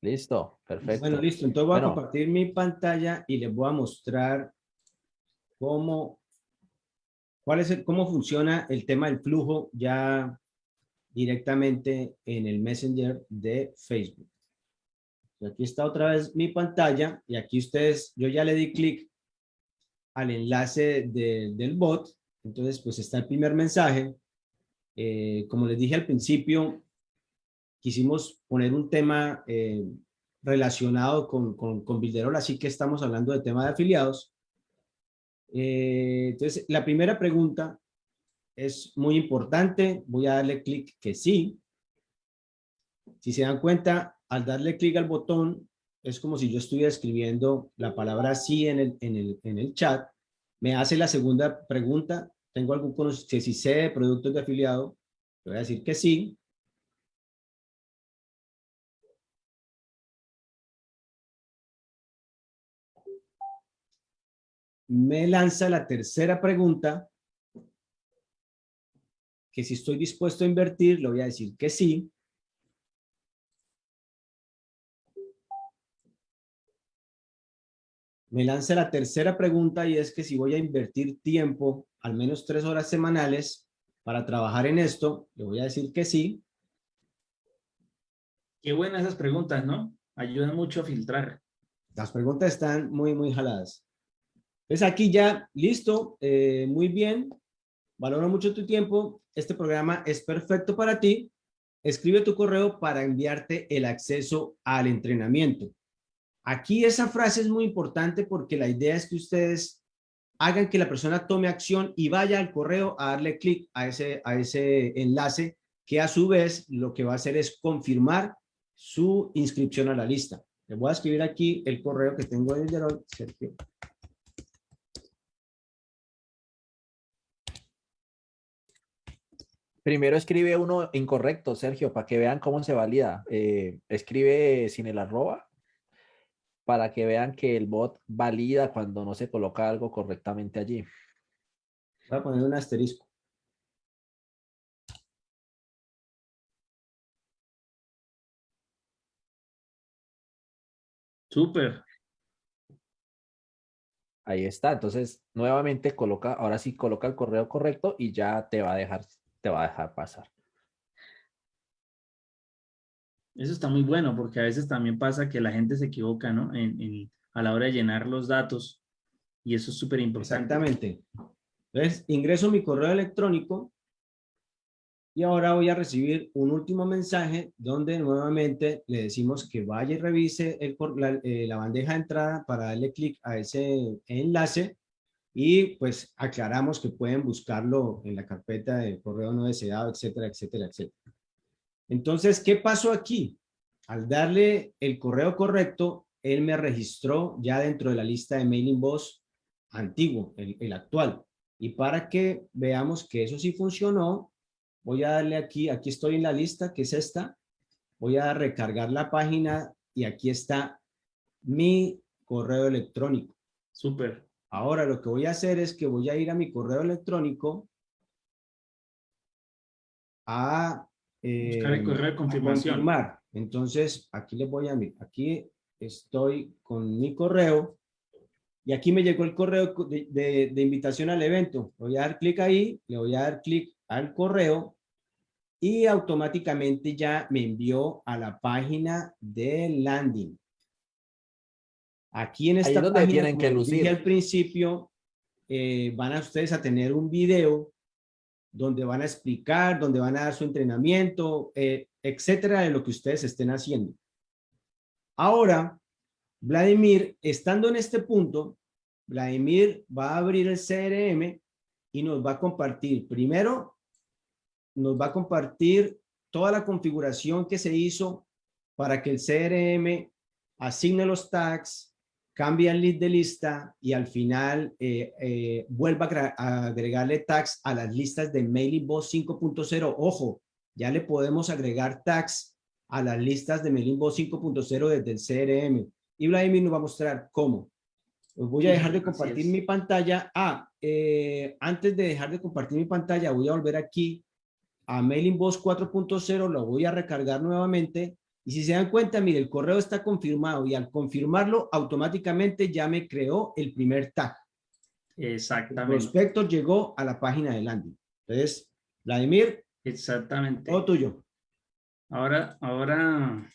Listo, perfecto. Bueno, listo. Entonces voy a compartir mi pantalla y les voy a mostrar cómo, cuál es cómo funciona el tema del flujo ya directamente en el Messenger de Facebook. Aquí está otra vez mi pantalla y aquí ustedes, yo ya le di clic al enlace del bot. Entonces, pues está el primer mensaje. Eh, como les dije al principio, quisimos poner un tema eh, relacionado con, con, con así que estamos hablando de tema de afiliados. Eh, entonces, la primera pregunta es muy importante. Voy a darle clic que sí. Si se dan cuenta, al darle clic al botón, es como si yo estuviera escribiendo la palabra sí en el, en el, en el chat. Me hace la segunda pregunta. ¿Tengo algún conocimiento? Si sé de productos de afiliado, le voy a decir que sí. Me lanza la tercera pregunta, que si estoy dispuesto a invertir, le voy a decir que sí. me lanza la tercera pregunta y es que si voy a invertir tiempo, al menos tres horas semanales, para trabajar en esto, le voy a decir que sí. Qué buenas esas preguntas, ¿no? Ayudan mucho a filtrar. Las preguntas están muy, muy jaladas. Pues aquí ya, listo, eh, muy bien. Valoro mucho tu tiempo. Este programa es perfecto para ti. Escribe tu correo para enviarte el acceso al entrenamiento. Aquí esa frase es muy importante porque la idea es que ustedes hagan que la persona tome acción y vaya al correo a darle clic a ese, a ese enlace que a su vez lo que va a hacer es confirmar su inscripción a la lista. Le voy a escribir aquí el correo que tengo de Sergio. Primero escribe uno incorrecto, Sergio, para que vean cómo se valida. Eh, escribe sin el arroba para que vean que el bot valida cuando no se coloca algo correctamente allí. Voy a poner un asterisco. Súper. Ahí está. Entonces, nuevamente coloca, ahora sí coloca el correo correcto y ya te va a dejar, te va a dejar pasar. Eso está muy bueno porque a veces también pasa que la gente se equivoca, ¿no? En, a la hora de llenar los datos y eso es súper importante. Exactamente. Entonces, ingreso mi correo electrónico y ahora voy a recibir un último mensaje donde nuevamente le decimos que vaya y revise el, la, eh, la bandeja de entrada para darle clic a ese enlace y pues aclaramos que pueden buscarlo en la carpeta de correo no deseado, etcétera, etcétera, etcétera. Entonces, ¿qué pasó aquí? Al darle el correo correcto, él me registró ya dentro de la lista de mailing boss antiguo, el, el actual. Y para que veamos que eso sí funcionó, voy a darle aquí, aquí estoy en la lista, que es esta, voy a recargar la página y aquí está mi correo electrónico. Súper. Ahora lo que voy a hacer es que voy a ir a mi correo electrónico a, eh, el correo de confirmación. confirmar. Entonces, aquí le voy a, aquí estoy con mi correo y aquí me llegó el correo de, de invitación al evento. Voy a dar clic ahí, le voy a dar clic al correo y automáticamente ya me envió a la página de landing. Aquí en esta donde página, tienen que como lucir. dije al principio, eh, van a ustedes a tener un video donde van a explicar, donde van a dar su entrenamiento, eh, etcétera, de lo que ustedes estén haciendo. Ahora, Vladimir, estando en este punto, Vladimir va a abrir el CRM y nos va a compartir primero nos va a compartir toda la configuración que se hizo para que el CRM asigne los tags, cambie el lead de lista y al final eh, eh, vuelva a agregarle tags a las listas de Mailing Boss 5.0. Ojo, ya le podemos agregar tags a las listas de Mailing Boss 5.0 desde el CRM. Y Vladimir nos va a mostrar cómo. Voy a dejar de compartir mi pantalla. Ah, eh, antes de dejar de compartir mi pantalla, voy a volver aquí a Mailing Boss 4.0, lo voy a recargar nuevamente y si se dan cuenta, mire, el correo está confirmado y al confirmarlo, automáticamente ya me creó el primer tag. Exactamente. El prospecto llegó a la página de landing. Entonces, Vladimir. Exactamente. Todo tuyo. Ahora, ahora.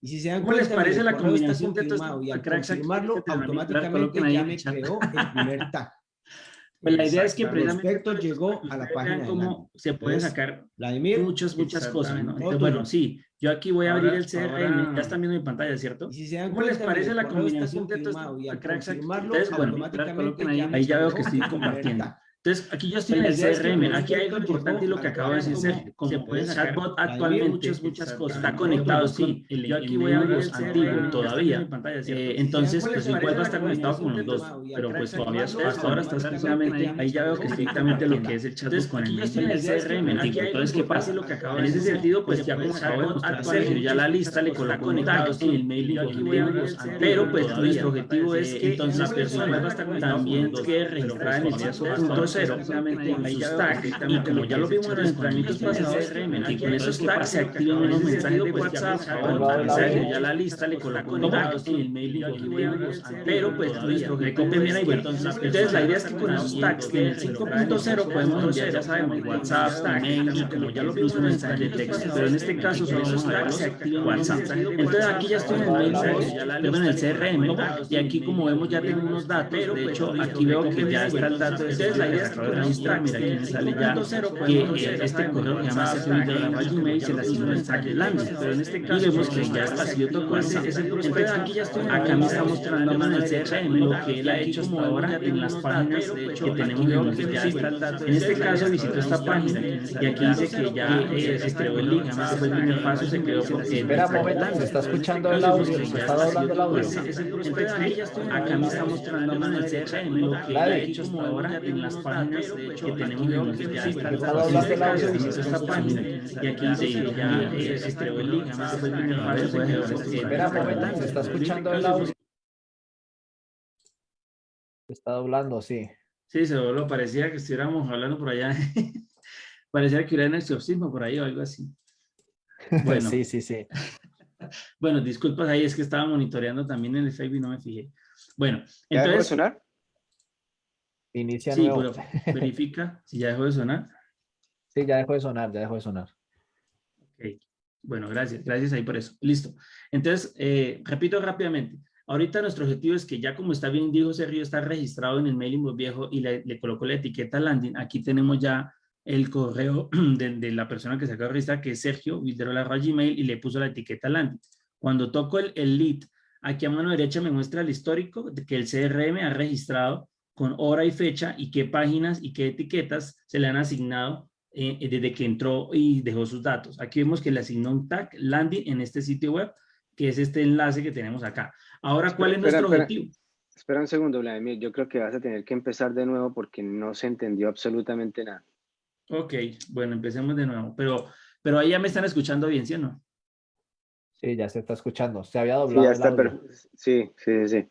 Y si se dan ¿Cómo cuenta, les parece mire, la el correo está combinación de y al confirmarlo, automáticamente ya me creó el primer tag. Pues la idea es que El precisamente que llegó a la página de cómo se pueden sacar Vladimir. muchas, muchas cosas. Entonces, bueno, sí, yo aquí voy a Ahora- abrir el CRM, ahora- ya están viendo mi pantalla, ¿cierto? Y si se dan ¿Cómo les parece la está combinación de estos cracks bueno, ahí, ya me ahí ya veo que estoy compartiendo. Entonces, aquí yo estoy en el CRM. Aquí hay algo importante y lo que acabo de decir, Sergio. de Como landing. el Entonces, chatbot Vladimir, actualmente muchas, muchas cosas. está conectado, sí. Yo aquí voy a abrir el antiguo todavía. Eh, se entonces, pues igual va a estar conectado con los dos. Pero pues todavía hasta ahora está exclusivamente, ahí ya veo que estrictamente lo que es el chatbot con el en el CRM antiguo. Entonces, ¿qué pasa? Lo que acabo En ese sentido, pues ya se como puede acabo de sacar mostrar Sergio, ya la lista le cosas colocó con un tag datos, en el mail pero pues nuestro objetivo es que Entonces, la persona también quede registrada en el punto cero con sus tags y como ya lo vimos en los entrenamientos pasados, que con esos tags se activen unos mensajes de WhatsApp con Sergio, ya la lista le tag en el mail y pero pues nuestro es que entonces la idea es que con esos tags en el 5.0 podemos enviar, ya sabemos, WhatsApp, email y como ya lo vimos en mensajes de texto, pero en este caso son esos tags se activan WhatsApp. Entonces aquí ya estoy en el mail, en el CRM y aquí como vemos ya tengo unos datos, de hecho aquí veo que ya está el dato, entonces la idea se acaba de registrar, mira aquí me sale ya que este correo que llama Gmail se le asignó el tag landing, pero en este caso vemos que ya está, si yo toco ese, ese texto, acá me está mostrando en el CRM lo que él ha hecho hasta ahora en las páginas que tenemos en los En este caso visito esta página y aquí dice que ya se creó el link, además fue el primer paso, se creó porque... Espera un momento, se está escuchando el audio, se está doblando el audio. Acá me está mostrando en el CRM lo que él ha hecho hasta ahora en las páginas que tenemos en los En este caso visito esta página y aquí dice ya se creó el link, además fue el se está escuchando el audio. Está doblando, sí. Sí, se dobló. Parecía que estuviéramos hablando por allá. Parecía que hubiera un exorcismo por ahí o algo así. Bueno. sí, sí, sí. bueno, disculpas ahí, es que estaba monitoreando también en el Facebook y no me fijé. Bueno, entonces... ¿Ya dejó de sonar? Inicia sí, pero verifica si ya dejó de sonar. Sí, ya dejó de sonar, ya dejó de sonar. Ok, bueno, gracias, gracias ahí por eso. Listo. Entonces, eh, repito rápidamente. Ahorita nuestro objetivo es que ya como está bien dijo Sergio, está registrado en el mailing viejo y le, le colocó la etiqueta landing. Aquí tenemos ya el correo de, la persona que se acaba de registrar, que es Sergio, la Gmail, y le puso la etiqueta landing. Cuando toco el, el lead, aquí a mano derecha me muestra el histórico de que el CRM ha registrado con hora y fecha y qué páginas y qué etiquetas se le han asignado eh, desde que entró y dejó sus datos. Aquí vemos que le asignó un tag landing en este sitio web, que es este enlace que tenemos acá. Ahora, ¿cuál es nuestro objetivo? Espera un segundo, Vladimir. Yo creo que vas a tener que empezar de nuevo porque no se entendió absolutamente nada. Ok, bueno, empecemos de nuevo. Pero, pero ahí ya me están escuchando bien, ¿sí o no? Sí, ya se está escuchando. Se había doblado. Sí, ya está, sí, sí, sí.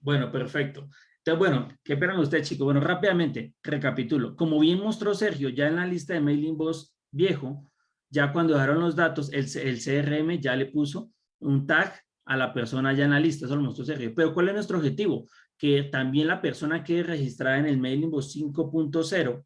Bueno, perfecto. Entonces, bueno, ¿qué esperan ustedes, chicos? Bueno, rápidamente, recapitulo. Como bien mostró Sergio, ya en la lista de mailing box viejo, ya cuando dejaron los datos, el, el CRM ya le puso un tag a la persona ya en la lista, eso lo mostró Sergio. Pero ¿cuál es nuestro objetivo? Que también la persona quede registrada en el mailing box 5.0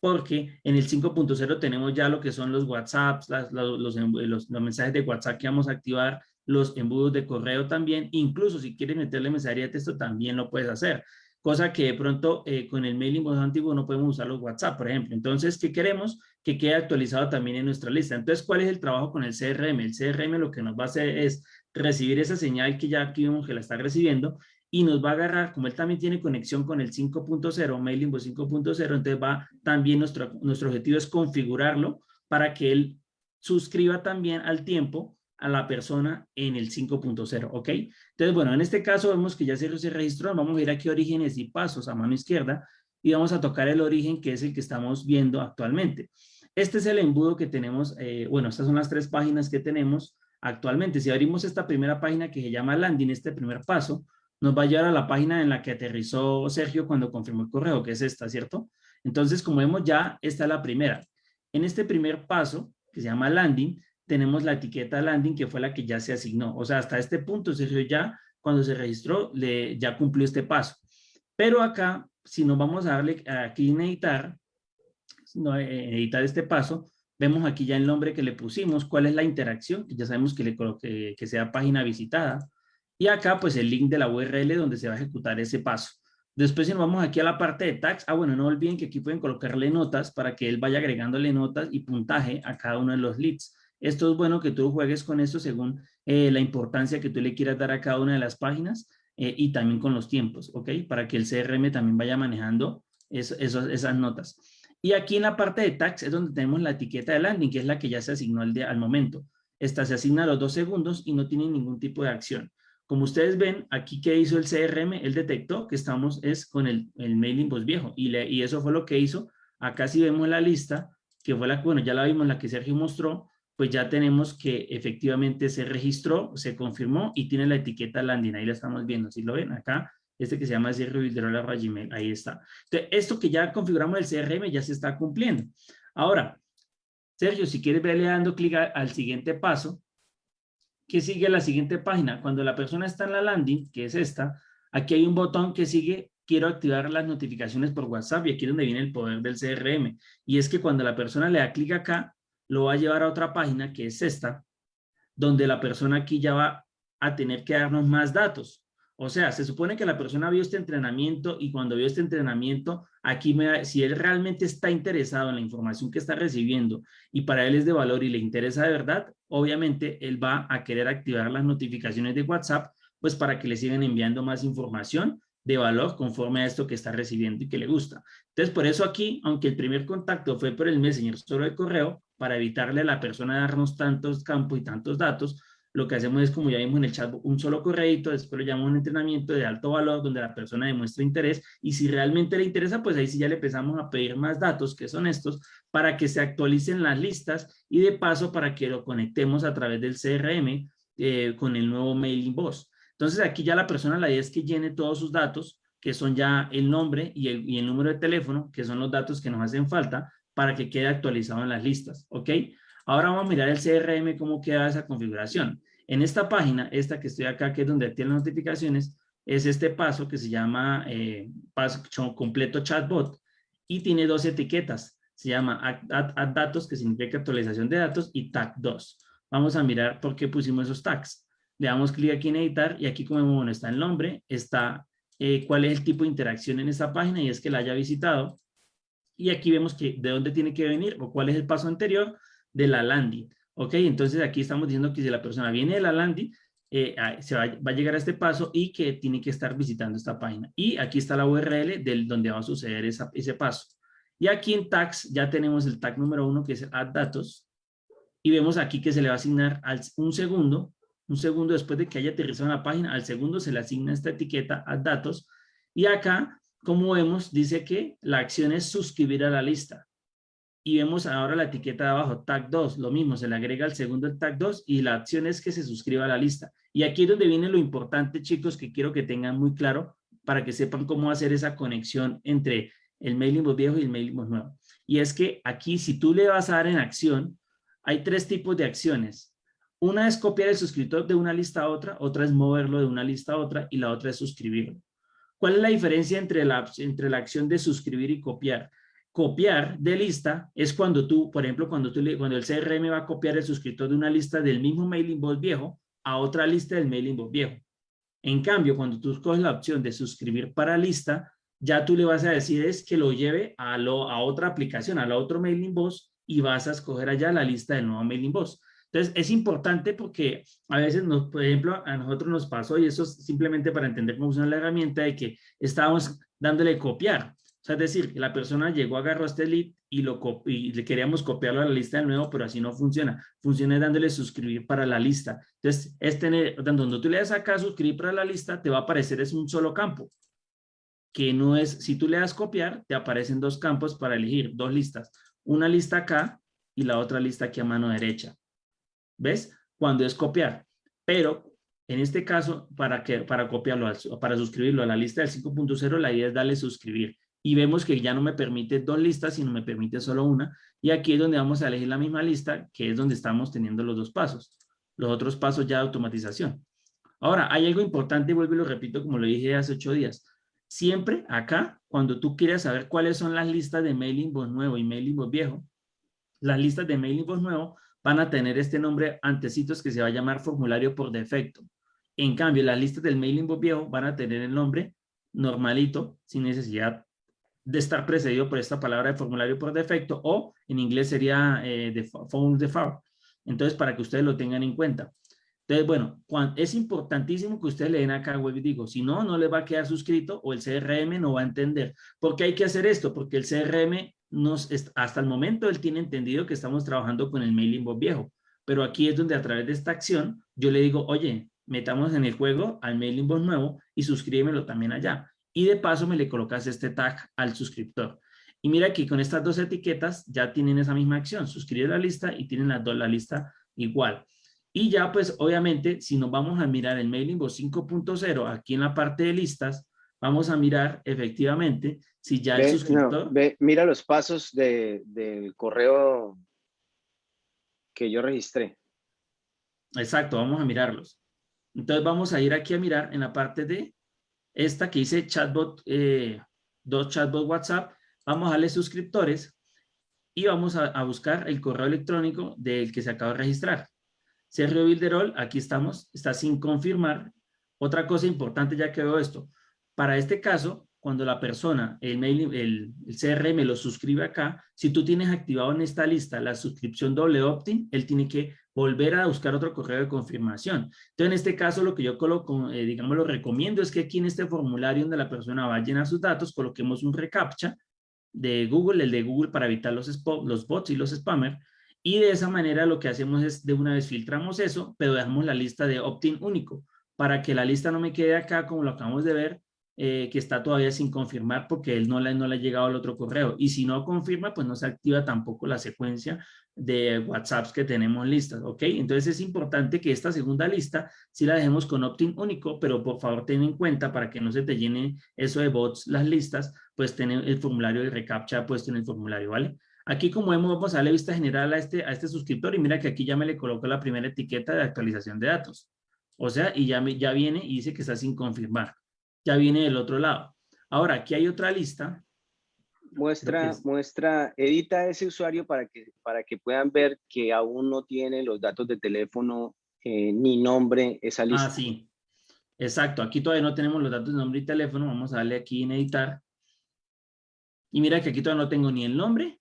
porque en el 5.0 tenemos ya lo que son los WhatsApps, los, los, mensajes de WhatsApp que vamos a activar, los embudos de correo también, incluso si quieres meterle mensajería de texto también lo puedes hacer, cosa que de pronto eh, con el mailing más antiguo no podemos usar los WhatsApp, por ejemplo. Entonces, ¿qué queremos? Que quede actualizado también en nuestra lista. Entonces, ¿cuál es el trabajo con el CRM? El CRM lo que nos va a hacer es recibir esa señal que ya aquí vemos que la está recibiendo y nos va a agarrar, como él también tiene conexión con el 5.0, Mailing 5.0, entonces va también nuestro, nuestro objetivo es configurarlo para que él suscriba también al tiempo a la persona en el 5.0, ¿ok? Entonces, bueno, en este caso vemos que ya se, registró, vamos a ir aquí a orígenes y pasos a mano izquierda y vamos a tocar el origen que es el que estamos viendo actualmente. Este es el embudo que tenemos, eh, bueno, estas son las tres páginas que tenemos actualmente. Si abrimos esta primera página que se llama landing, este primer paso, nos va a llevar a la página en la que aterrizó Sergio cuando confirmó el correo, que es esta, ¿cierto? Entonces, como vemos ya, esta es la primera. En este primer paso, que se llama landing, tenemos la etiqueta landing, que fue la que ya se asignó. O sea, hasta este punto, Sergio ya, cuando se registró, le, ya cumplió este paso. Pero acá, si nos vamos a darle aquí en editar, no, eh, editar este paso, vemos aquí ya el nombre que le pusimos, cuál es la interacción, que ya sabemos que, le, coloque que sea página visitada, y acá, pues, el link de la URL donde se va a ejecutar ese paso. Después, si nos vamos aquí a la parte de tags, ah, bueno, no olviden que aquí pueden colocarle notas para que él vaya agregándole notas y puntaje a cada uno de los leads. Esto es bueno que tú juegues con esto según eh, la importancia que tú le quieras dar a cada una de las páginas eh, y también con los tiempos, ¿ok? Para que el CRM también vaya manejando esas notas. Y aquí en la parte de tags es donde tenemos la etiqueta de landing, que es la que ya se asignó al, al momento. Esta se asigna a los dos segundos y no tiene ningún tipo de acción. Como ustedes ven, aquí que hizo el CRM, él detectó que estamos es con el, el mailing post viejo y, y eso fue lo que hizo. Acá si vemos la lista, que fue la, bueno, ya la vimos, la que Sergio mostró, pues ya tenemos que efectivamente se registró, se confirmó y tiene la etiqueta landing, ahí la estamos viendo, si lo ven acá, este que se llama Sergio Gmail, ahí está. Entonces, esto que ya configuramos el CRM ya se está cumpliendo. Ahora, Sergio, si quieres verle dando clic al siguiente paso, que sigue la siguiente página. Cuando la persona está en la landing, que es esta, aquí hay un botón que sigue, quiero activar las notificaciones por WhatsApp y aquí es donde viene el poder del CRM. Y es que cuando la persona le da clic acá, lo va a llevar a otra página que es esta, donde la persona aquí ya va a tener que darnos más datos. O sea, se supone que la persona vio este entrenamiento y cuando vio este entrenamiento, aquí me, si él realmente está interesado en la información que está recibiendo y para él es de valor y le interesa de verdad, obviamente él va a querer activar las notificaciones de WhatsApp, pues para que le sigan enviando más información de valor conforme a esto que está recibiendo y que le gusta. Entonces, por eso aquí, aunque el primer contacto fue por el Messenger solo de correo, para evitarle a la persona darnos tantos campos y tantos datos, lo que hacemos es, como ya vimos en el chat, un solo correito, después lo llamamos un entrenamiento de alto valor donde la persona demuestra interés y si realmente le interesa, pues ahí sí ya le empezamos a pedir más datos, que son estos, para que se actualicen las listas y de paso para que lo conectemos a través del CRM eh, con el nuevo mailing boss. Entonces aquí ya la persona la idea es que llene todos sus datos, que son ya el nombre y el, y el número de teléfono, que son los datos que nos hacen falta para que quede actualizado en las listas, ¿ok? Ahora vamos a mirar el CRM, cómo queda esa configuración. En esta página, esta que estoy acá, que es donde tiene las notificaciones, es este paso que se llama eh, paso completo chatbot y tiene dos etiquetas. Se llama add, datos, que significa actualización de datos, y tag 2. Vamos a mirar por qué pusimos esos tags. Le damos clic aquí en editar y aquí como bueno, está el nombre, está eh, cuál es el tipo de interacción en esta página y es que la haya visitado. Y aquí vemos que de dónde tiene que venir o cuál es el paso anterior de la landing. ¿Ok? Entonces aquí estamos diciendo que si la persona viene de la landing, eh, se va, a llegar a este paso y que tiene que estar visitando esta página. Y aquí está la URL del donde va a suceder ese paso. Y aquí en tags ya tenemos el tag número uno que es add datos. Y vemos aquí que se le va a asignar al, un segundo, un segundo después de que haya aterrizado en la página, al segundo se le asigna esta etiqueta add datos. Y acá, como vemos, dice que la acción es suscribir a la lista y vemos ahora la etiqueta de abajo, tag 2, lo mismo, se le agrega el segundo el tag 2 y la acción es que se suscriba a la lista. Y aquí es donde viene lo importante, chicos, que quiero que tengan muy claro para que sepan cómo hacer esa conexión entre el mailing viejo y el mailing nuevo. Y es que aquí, si tú le vas a dar en acción, hay tres tipos de acciones. Una es copiar el suscriptor de una lista a otra, otra es moverlo de una lista a otra y la otra es suscribirlo. ¿Cuál es la diferencia entre la, entre la acción de suscribir y copiar? copiar de lista es cuando tú, por ejemplo, cuando, tú, cuando el CRM va a copiar el suscriptor de una lista del mismo mailing box viejo a otra lista del mailing box viejo. En cambio, cuando tú escoges la opción de suscribir para lista, ya tú le vas a decir es que lo lleve a, lo, a otra aplicación, a la otro mailing box y vas a escoger allá la lista del nuevo mailing box. Entonces, es importante porque a veces, por ejemplo, a nosotros nos pasó, y eso es simplemente para entender cómo funciona la herramienta, de que estábamos dándole copiar. O sea, es decir, la persona llegó, agarró este lead y, lo le queríamos copiarlo a la lista de nuevo, pero así no funciona. Funciona dándole suscribir para la lista. Entonces, es tener, cuando tú le das acá suscribir para la lista, te va a aparecer es un solo campo. Que no es, si tú le das copiar, te aparecen dos campos para elegir, dos listas. Una lista acá y la otra lista aquí a mano derecha. ¿Ves? Cuando es copiar. Pero en este caso, para, que, para copiarlo, para suscribirlo a la lista del 5.0, la idea es darle suscribir y vemos que ya no me permite dos listas, sino me permite solo una. Y aquí es donde vamos a elegir la misma lista, que es donde estamos teniendo los dos pasos. Los otros pasos ya de automatización. Ahora, hay algo importante, vuelvo y lo repito como lo dije hace ocho días. Siempre acá, cuando tú quieres saber cuáles son las listas de mailing box nuevo y mailing box viejo, las listas de mailing box nuevo van a tener este nombre antecitos que se va a llamar formulario por defecto. En cambio, las listas del mailing box viejo van a tener el nombre normalito, sin necesidad de estar precedido por esta palabra de formulario por defecto o en inglés sería eh, de phone default. Entonces, para que ustedes lo tengan en cuenta. Entonces, bueno, es importantísimo que ustedes le den acá web y digo, si no, no les va a quedar suscrito o el CRM no va a entender. ¿Por qué hay que hacer esto? Porque el CRM nos, hasta el momento él tiene entendido que estamos trabajando con el mailing box viejo. Pero aquí es donde a través de esta acción yo le digo, oye, metamos en el juego al mailing box nuevo y suscríbemelo también allá y de paso me le colocas este tag al suscriptor. Y mira aquí con estas dos etiquetas ya tienen esa misma acción, suscribir la lista y tienen las dos la lista igual. Y ya pues obviamente si nos vamos a mirar el mailing box 5.0 aquí en la parte de listas, vamos a mirar efectivamente si ya el suscriptor... mira los pasos de, del correo que yo registré. Exacto, vamos a mirarlos. Entonces vamos a ir aquí a mirar en la parte de esta que dice chatbot, eh, dos chatbot WhatsApp, vamos a darle suscriptores y vamos a, buscar el correo electrónico del que se acaba de registrar. Sergio Bilderol, aquí estamos, está sin confirmar, Otra cosa importante ya que veo esto, para este caso, cuando la persona, el, mail, el, CRM lo suscribe acá, si tú tienes activado en esta lista la suscripción doble opt-in, él tiene que volver a buscar otro correo de confirmación. Entonces, en este caso, lo que yo coloco, eh, digamos, lo recomiendo es que aquí en este formulario donde la persona va a llenar sus datos, coloquemos un reCAPTCHA de Google, el de Google para evitar los, los bots y los spammers, y de esa manera lo que hacemos es de una vez filtramos eso, pero dejamos la lista de opt-in único, para que la lista no me quede acá como lo acabamos de ver, eh, que está todavía sin confirmar porque él no le, no le ha llegado al otro correo. Y si no confirma, pues no se activa tampoco la secuencia de WhatsApps que tenemos listas, ¿ok? Entonces es importante que esta segunda lista sí la dejemos con opt-in único, pero por favor ten en cuenta para que no se te llene eso de bots las listas, pues tener el formulario de reCAPTCHA puesto en el formulario, ¿vale? Aquí como vemos, vamos a darle vista general a este, a este suscriptor y mira que aquí ya me le coloco la primera etiqueta de actualización de datos. O sea, y ya, me, ya viene y dice que está sin confirmar ya viene del otro lado. Ahora, aquí hay otra lista. Muestra, muestra, edita ese usuario para que, para que puedan ver que aún no tiene los datos de teléfono eh, ni nombre esa lista. Ah, sí. Exacto. Aquí todavía no tenemos los datos de nombre y teléfono. Vamos a darle aquí en editar. Y mira que aquí todavía no tengo ni el nombre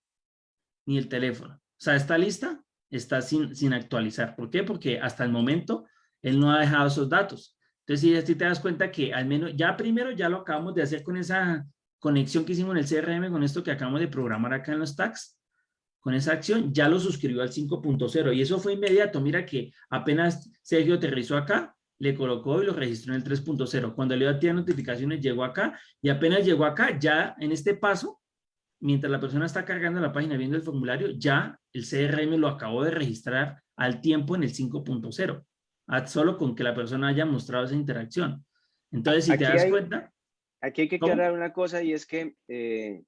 ni el teléfono. O sea, esta lista está sin, sin actualizar. ¿Por qué? Porque hasta el momento él no ha dejado esos datos. Entonces, si te das cuenta que al menos, ya primero ya lo acabamos de hacer con esa conexión que hicimos en el CRM, con esto que acabamos de programar acá en los tags, con esa acción, ya lo suscribió al 5.0 y eso fue inmediato. Mira que apenas Sergio aterrizó acá, le colocó y lo registró en el 3.0. Cuando le dio a ti notificaciones, llegó acá y apenas llegó acá, ya en este paso, mientras la persona está cargando la página viendo el formulario, ya el CRM lo acabó de registrar al tiempo en el 5.0 solo con que la persona haya mostrado esa interacción. Entonces, si te das cuenta... Aquí hay que aclarar una cosa y es que eh,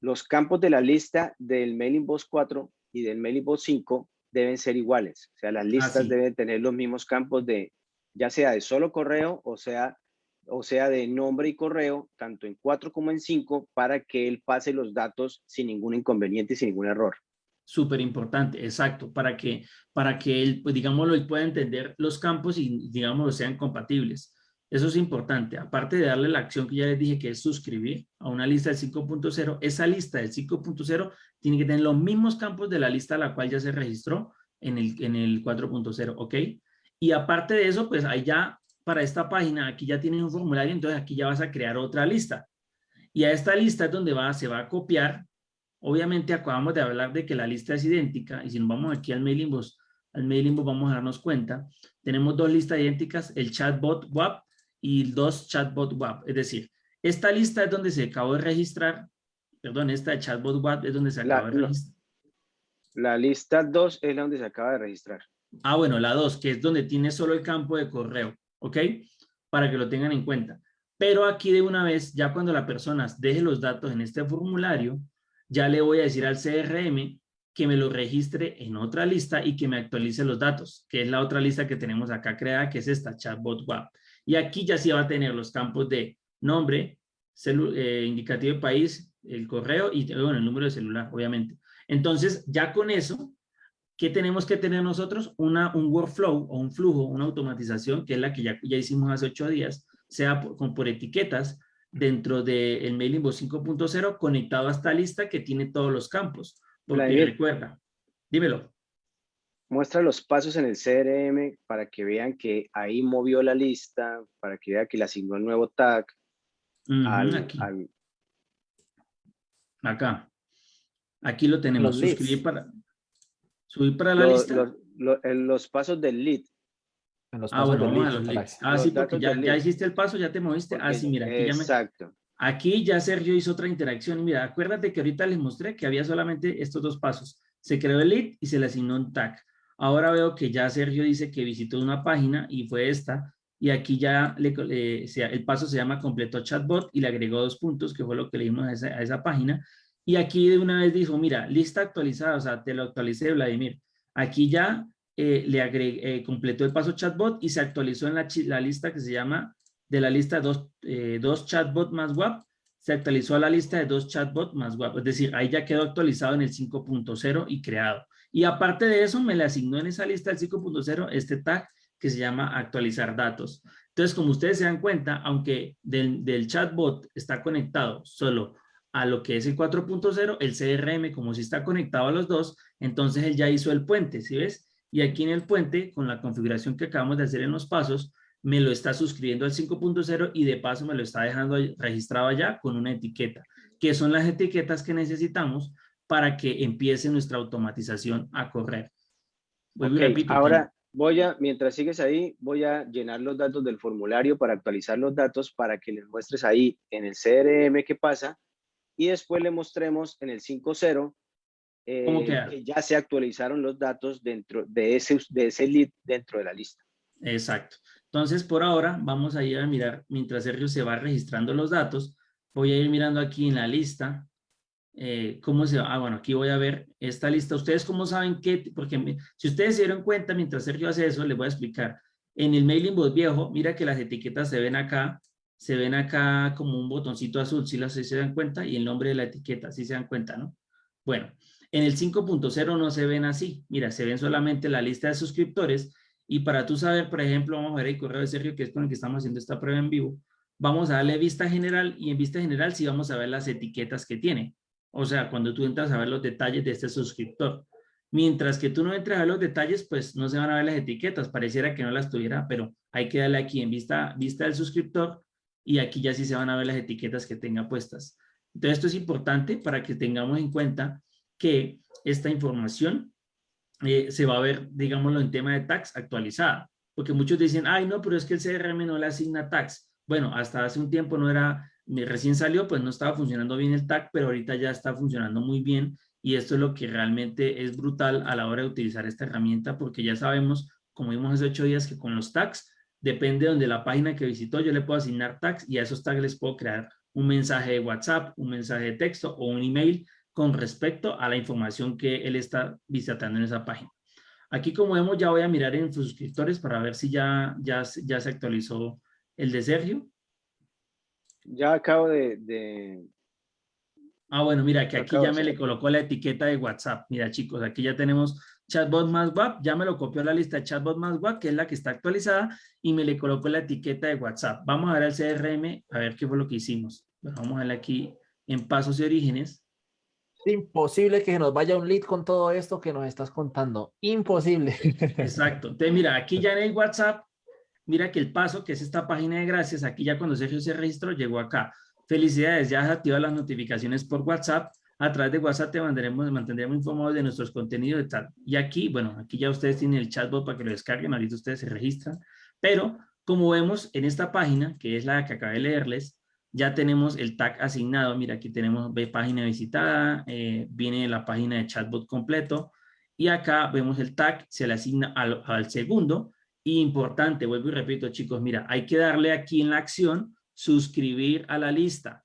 los campos de la lista del Mailing Boss 4 y del Mailing Boss 5 deben ser iguales. O sea, las listas deben tener los mismos campos de, ya sea de solo correo o sea, o sea de nombre y correo, tanto en 4 como en 5, para que él pase los datos sin ningún inconveniente y sin ningún error súper importante, exacto, para que, para que él, pues digámoslo, él pueda entender los campos y, digámoslo, sean compatibles. Eso es importante. Aparte de darle la acción que ya les dije, que es suscribir a una lista del 5.0, esa lista del 5.0 tiene que tener los mismos campos de la lista a la cual ya se registró en el, en el 4.0, ¿ok? Y aparte de eso, pues ahí ya, para esta página, aquí ya tienes un formulario, entonces aquí ya vas a crear otra lista. Y a esta lista es donde va, se va a copiar Obviamente acabamos de hablar de que la lista es idéntica y si nos vamos aquí al mailing box, al mailing box vamos a darnos cuenta, tenemos dos listas idénticas, el chatbot WAP y dos chatbot WAP. Es decir, esta lista es donde se acabó de registrar, perdón, esta de chatbot WAP es donde se acaba de registrar. La lista 2 es la donde se acaba de registrar. Ah, bueno, la 2, que es donde tiene solo el campo de correo, ¿ok? Para que lo tengan en cuenta. Pero aquí de una vez, ya cuando la persona deje los datos en este formulario, ya le voy a decir al CRM que me lo registre en otra lista y que me actualice los datos, que es la otra lista que tenemos acá creada, que es esta chatbot WAP. Y aquí ya sí va a tener los campos de nombre, eh, indicativo de país, el correo y bueno, el número de celular, obviamente. Entonces, ya con eso, ¿qué tenemos que tener nosotros? Una, un workflow o un flujo, una automatización, que es la que ya, ya hicimos hace ocho días, sea por etiquetas, dentro del el Mailing 5.0 conectado a esta lista que tiene todos los campos. Porque recuerda, dímelo. Muestra los pasos en el CRM para que vean que ahí movió la lista, para que vean que le asignó el nuevo tag. aquí. Acá. Aquí lo tenemos. Suscribir para, subir para la lista. los pasos del lead ah, bueno, Ah, sí, porque ya, ya, hiciste el paso, ya te moviste. ah, sí, mira, aquí exacto. Aquí ya Sergio hizo otra interacción. Mira, acuérdate que ahorita les mostré que había solamente estos dos pasos. Se creó el lead y se le asignó un tag. Ahora veo que ya Sergio dice que visitó una página y fue esta. Y aquí ya le, el paso se llama completó chatbot y le agregó dos puntos, que fue lo que le dimos a esa, a esa página. Y aquí de una vez dijo, mira, lista actualizada, o sea, te lo actualicé, Vladimir. Aquí ya eh, le agregué, eh, completó el paso chatbot y se actualizó en la, la lista que se llama de la lista dos, eh, dos chatbot más WAP, se actualizó a la lista de dos chatbot más WAP, es decir, ahí ya quedó actualizado en el 5.0 y creado. Y aparte de eso, me le asignó en esa lista del 5.0 este tag que se llama actualizar datos. Entonces, como ustedes se dan cuenta, aunque del, del chatbot está conectado solo a lo que es el 4.0, el CRM, como si está conectado a los dos, entonces él ya hizo el puente, ¿sí ves? Y aquí en el puente, con la configuración que acabamos de hacer en los pasos, me lo está suscribiendo al 5.0 y de paso me lo está dejando registrado allá con una etiqueta, que son las etiquetas que necesitamos para que empiece nuestra automatización a correr. ahora voy a, mientras sigues ahí, voy a llenar los datos del formulario para actualizar los datos para que les muestres ahí en el CRM qué pasa y después le mostremos en el 5.0 eh, que ya se actualizaron los datos dentro de ese, de ese lead dentro de la lista. Exacto. Entonces, por ahora, vamos a ir a mirar, mientras Sergio se va registrando los datos, voy a ir mirando aquí en la lista, eh, cómo se va. Ah, bueno, aquí voy a ver esta lista. Ustedes cómo saben qué, porque si ustedes se dieron cuenta, mientras Sergio hace eso, les voy a explicar. En el mailing bot viejo, mira que las etiquetas se ven acá, se ven acá como un botoncito azul, si ¿sí se dan cuenta, y el nombre de la etiqueta, si se dan cuenta, ¿no? Bueno, en el 5.0 no se ven así, mira, se ven solamente la lista de suscriptores, y para tú saber, por ejemplo, vamos a ver el correo de Sergio, que es con el que estamos haciendo esta prueba en vivo, vamos a darle vista general, y en vista general sí vamos a ver las etiquetas que tiene, o sea, cuando tú entras a ver los detalles de este suscriptor. Mientras que tú no entres a ver los detalles, pues no se van a ver las etiquetas, pareciera que no las tuviera, pero hay que darle aquí en vista, vista del suscriptor, y aquí ya sí se van a ver las etiquetas que tenga puestas. Entonces esto es importante para que tengamos en cuenta que esta información eh, se va a ver, digámoslo, en tema de tax actualizada. Porque muchos dicen, ay no, pero es que el CRM no le asigna tax. Bueno, hasta hace un tiempo no era, recién salió, pues no estaba funcionando bien el tag, pero ahorita ya está funcionando muy bien y esto es lo que realmente es brutal a la hora de utilizar esta herramienta porque ya sabemos, como vimos hace ocho días, que con los tags depende de donde la página que visitó, yo le puedo asignar tags y a esos tags les puedo crear un mensaje de WhatsApp, un mensaje de texto o un email con respecto a la información que él está visitando en esa página. Aquí como vemos ya voy a mirar en suscriptores para ver si ya, ya, ya se actualizó el de Sergio. Ya acabo de, Ah, bueno, mira que aquí ya me le colocó la etiqueta de WhatsApp. Mira chicos, aquí ya tenemos chatbot más WAP, ya me lo copió a la lista de chatbot más WAP, que es la que está actualizada, y me le colocó la etiqueta de WhatsApp. Vamos a ver al CRM, a ver qué fue lo que hicimos. vamos a ver aquí en pasos y orígenes. Imposible que nos vaya un lead con todo esto que nos estás contando. Imposible. Exacto. Entonces, mira, aquí ya en el WhatsApp, mira que el paso, que es esta página de gracias, aquí ya cuando Sergio se registró, llegó acá. Felicidades, ya has activado las notificaciones por WhatsApp a través de WhatsApp te mandaremos, mantendremos informados de nuestros contenidos y tal. Y aquí, bueno, aquí ya ustedes tienen el chatbot para que lo descarguen, ahorita ustedes se registran, pero como vemos en esta página, que es la que acabé de leerles, ya tenemos el tag asignado, mira aquí tenemos página visitada, eh, viene la página de chatbot completo, y acá vemos el tag, se le asigna al, al segundo, y importante, vuelvo y repito chicos, mira, hay que darle aquí en la acción, suscribir a la lista,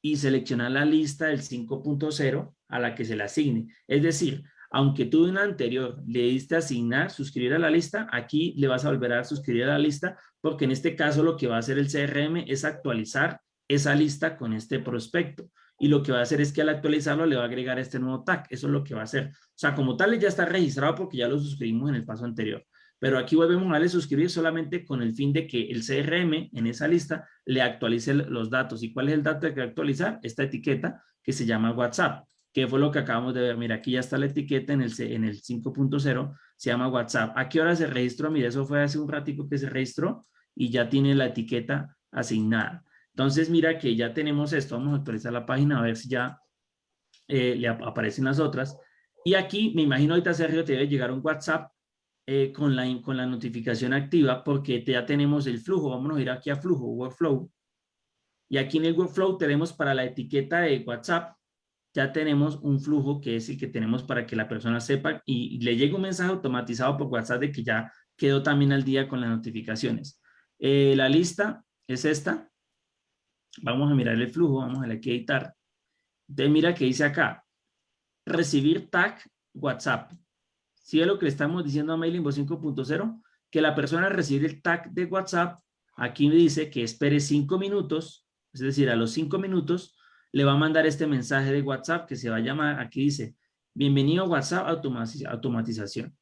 y seleccionar la lista del 5.0 a la que se le asigne. Es decir, aunque tú en la anterior le diste asignar, suscribir a la lista, aquí le vas a volver a suscribir a la lista, porque en este caso lo que va a hacer el CRM es actualizar esa lista con este prospecto. Y lo que va a hacer es que al actualizarlo le va a agregar este nuevo tag. Eso es lo que va a hacer. O sea, como tal ya está registrado porque ya lo suscribimos en el paso anterior. Pero aquí volvemos a darle suscribir solamente con el fin de que el CRM en esa lista le actualice los datos. ¿Y cuál es el dato que actualizar? Esta etiqueta que se llama WhatsApp, que fue lo que acabamos de ver. Mira, aquí ya está la etiqueta en el, en el 5.0, se llama WhatsApp. ¿A qué hora se registró? Mira, eso fue hace un ratico que se registró y ya tiene la etiqueta asignada. Entonces, mira que ya tenemos esto. Vamos a actualizar la página a ver si ya eh, le aparecen las otras. Y aquí, me imagino ahorita Sergio te debe llegar un WhatsApp eh, con, la, con la notificación activa porque ya tenemos el flujo. Vamos a ir aquí a flujo, workflow. Y aquí en el workflow tenemos para la etiqueta de WhatsApp, ya tenemos un flujo que es el que tenemos para que la persona sepa y, le llegue un mensaje automatizado por WhatsApp de que ya quedó también al día con las notificaciones. Eh, la lista es esta. Vamos a mirar el flujo, vamos a aquí editar. Entonces mira que dice acá, recibir tag WhatsApp. Si es lo que le estamos diciendo a Mailingbot 5.0, que la persona recibe el tag de WhatsApp, aquí me dice que espere cinco minutos, es decir, a los cinco minutos le va a mandar este mensaje de WhatsApp que se va a llamar, aquí dice, bienvenido a WhatsApp automatización.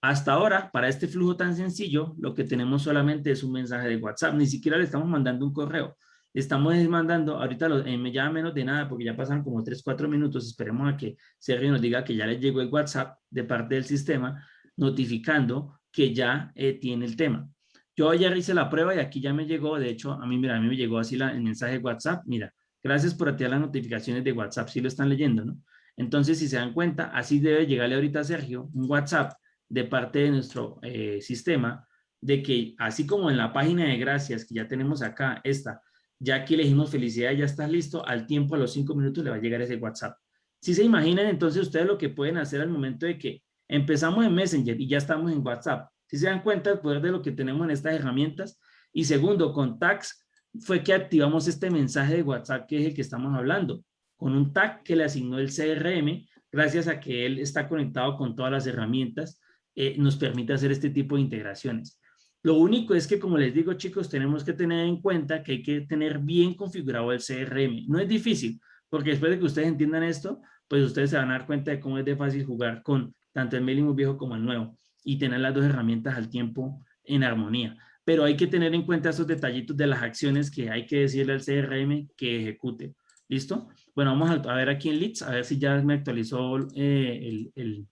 hasta ahora, para este flujo tan sencillo, lo que tenemos solamente es un mensaje de WhatsApp. Ni siquiera le estamos mandando un correo. Estamos mandando, ahorita lo, eh, llama menos de nada porque ya pasan como 3, 4 minutos. Esperemos a que Sergio nos diga que ya le llegó el WhatsApp de parte del sistema notificando que ya eh, tiene el tema. Yo ayer hice la prueba y aquí ya me llegó, de hecho, a mí, mira, a mí me llegó así la, el mensaje de WhatsApp. Mira, gracias por activar las notificaciones de WhatsApp, si lo están leyendo, ¿no? Entonces, si se dan cuenta, así debe llegarle ahorita a Sergio un WhatsApp de parte de nuestro eh, sistema, de que así como en la página de gracias que ya tenemos acá, esta, ya que elegimos felicidad, ya está listo, al tiempo, a los cinco minutos le va a llegar ese WhatsApp. Si se imaginan, entonces ustedes lo que pueden hacer al momento de que empezamos en Messenger y ya estamos en WhatsApp, si se dan cuenta del poder de lo que tenemos en estas herramientas. Y segundo, con tags fue que activamos este mensaje de WhatsApp que es el que estamos hablando, con un tag que le asignó el CRM, gracias a que él está conectado con todas las herramientas eh, nos permite hacer este tipo de integraciones. Lo único es que, como les digo, chicos, tenemos que tener en cuenta que hay que tener bien configurado el CRM. No es difícil, porque después de que ustedes entiendan esto, pues ustedes se van a dar cuenta de cómo es de fácil jugar con tanto el mailing viejo como el nuevo y tener las dos herramientas al tiempo en armonía. Pero hay que tener en cuenta esos detallitos de las acciones que hay que decirle al CRM que ejecute. ¿Listo? Bueno, vamos a, ver aquí en Leads, a ver si ya me actualizó eh, el,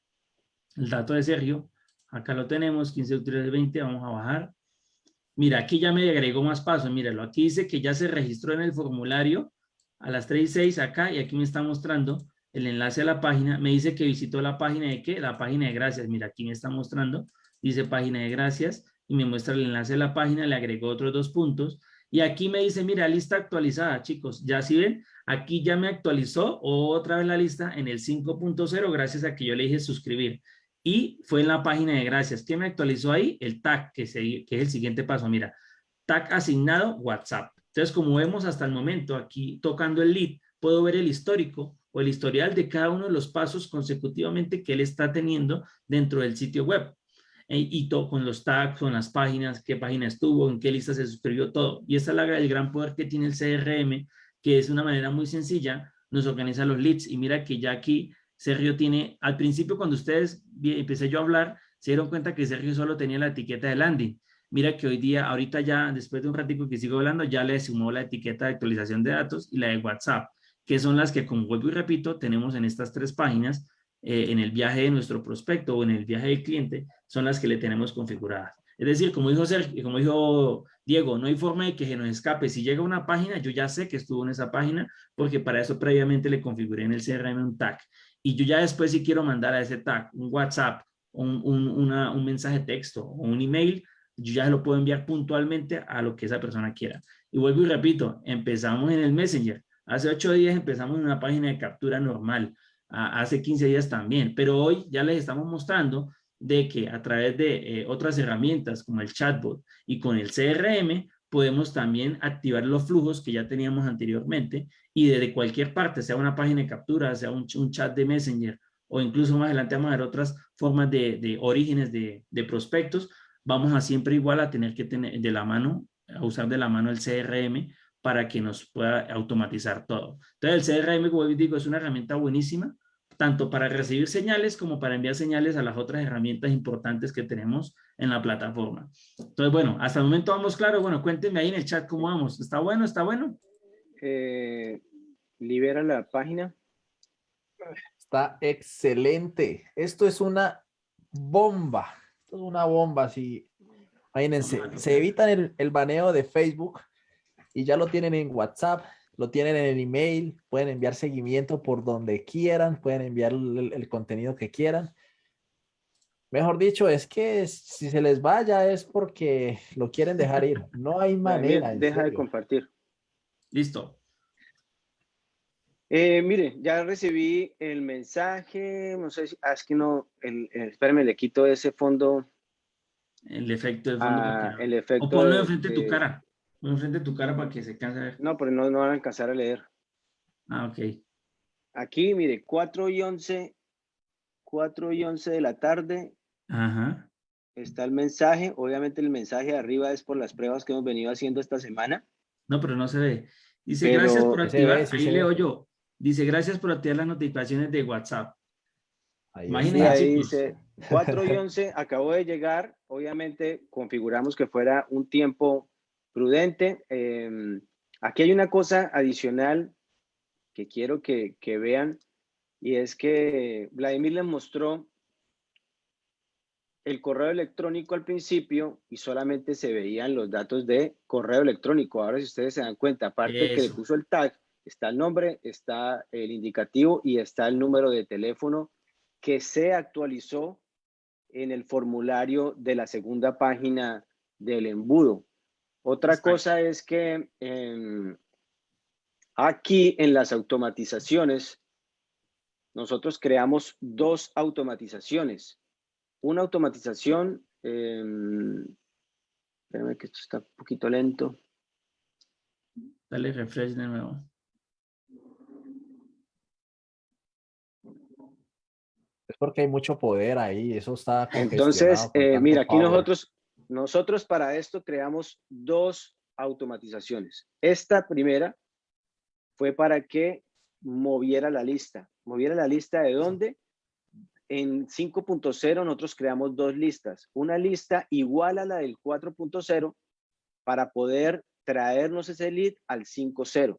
el dato de Sergio. Acá lo tenemos, 15 de 20, vamos a bajar. Mira, aquí ya me agregó más pasos, míralo. Aquí dice que ya se registró en el formulario a las 3 y 6 acá y aquí me está mostrando el enlace a la página. Me dice que visitó la página de qué? La página de gracias. Mira, aquí me está mostrando, dice página de gracias y me muestra el enlace a la página, le agregó otros dos puntos. Y aquí me dice, mira, lista actualizada, chicos. Ya si ven, aquí ya me actualizó otra vez la lista en el 5.0 gracias a que yo le dije suscribir y fue en la página de gracias. ¿Qué me actualizó ahí? El tag, que, que es el siguiente paso. Mira, tag asignado WhatsApp. Entonces, como vemos hasta el momento, aquí tocando el lead, puedo ver el histórico o el historial de cada uno de los pasos consecutivamente que él está teniendo dentro del sitio web. E, y todo con los tags, con las páginas, qué página estuvo, en qué lista se suscribió, todo. Y esa es la, el gran poder que tiene el CRM, que es una manera muy sencilla, nos organiza los leads. Y mira que ya aquí Sergio tiene, al principio cuando ustedes empecé yo a hablar, se dieron cuenta que Sergio solo tenía la etiqueta de landing. Mira que hoy día, ahorita ya, después de un ratico que sigo hablando, ya le sumó la etiqueta de actualización de datos y la de WhatsApp, que son las que, como vuelvo y repito, tenemos en estas tres páginas, eh, en el viaje de nuestro prospecto o en el viaje del cliente, son las que le tenemos configuradas. Es decir, como dijo, Sergio, como dijo Diego, no hay forma de que se nos escape. Si llega una página, yo ya sé que estuvo en esa página, porque para eso previamente le configuré en el CRM un tag y yo ya después si quiero mandar a ese tag un WhatsApp, un, un, un mensaje texto o un email, yo ya lo puedo enviar puntualmente a lo que esa persona quiera. Y vuelvo y repito, empezamos en el Messenger. Hace ocho días empezamos en una página de captura normal. hace 15 días también. Pero hoy ya les estamos mostrando de que a través de eh, otras herramientas como el chatbot y con el CRM podemos también activar los flujos que ya teníamos anteriormente y desde cualquier parte, sea una página de captura, sea un, chat de Messenger o incluso más adelante vamos a ver otras formas de, orígenes de, prospectos, vamos a siempre igual a tener que tener de la mano, a usar de la mano el CRM para que nos pueda automatizar todo. Entonces el CRM, como digo, es una herramienta buenísima, tanto para recibir señales como para enviar señales a las otras herramientas importantes que tenemos en la plataforma. Entonces, bueno, hasta el momento vamos claro. Bueno, cuéntenme ahí en el chat cómo vamos. ¿Está bueno? ¿Está bueno? Eh, libera la página. Está excelente. Esto es una bomba. Esto es una bomba. Si, imagínense, se evitan el, el baneo de Facebook y ya lo tienen en WhatsApp lo tienen en el email, pueden enviar seguimiento por donde quieran, pueden enviar el, contenido que quieran. Mejor dicho, es que si se les vaya es porque lo quieren dejar ir. No hay manera. Deja de compartir. Listo. Eh, mire, ya recibí el mensaje, no sé si, ah, es que no, el, espérame, le quito ese fondo. El efecto de fondo. Ah, el efecto. O ponlo enfrente de tu cara enfrente de tu cara para que se canse ver. No, pero no, no van a alcanzar a leer. Ah, ok. Aquí, mire, 4 y 11, 4 y 11 de la tarde. Ajá. Está el mensaje. Obviamente el mensaje de arriba es por las pruebas que hemos venido haciendo esta semana. No, pero no se ve. Dice, gracias por activar, ahí leo yo. Dice, gracias por activar las notificaciones de WhatsApp. Ahí Imagínense, ahí dice, 4 y 11 acabó de llegar. Obviamente configuramos que fuera un tiempo prudente. Em, aquí hay una cosa adicional que quiero que, que vean y es que Vladimir les mostró el correo electrónico al principio y solamente se veían los datos de correo electrónico. Ahora si ustedes se dan cuenta, aparte que le puso el tag, está el nombre, está el indicativo y está el número de teléfono que se actualizó en el formulario de la segunda página del embudo. Otra cosa es que em, aquí en las automatizaciones, nosotros creamos dos automatizaciones una automatización, eh, espérame que esto está un poquito lento. Dale refresh de nuevo. Es porque hay mucho poder ahí, eso está Entonces, eh, mira, aquí nosotros, nosotros para esto creamos dos automatizaciones. Esta primera fue para que moviera la lista. ¿Moviera la lista de dónde? en 5.0 nosotros creamos dos listas. Una lista igual a la del 4.0 para poder traernos ese lead al 5.0.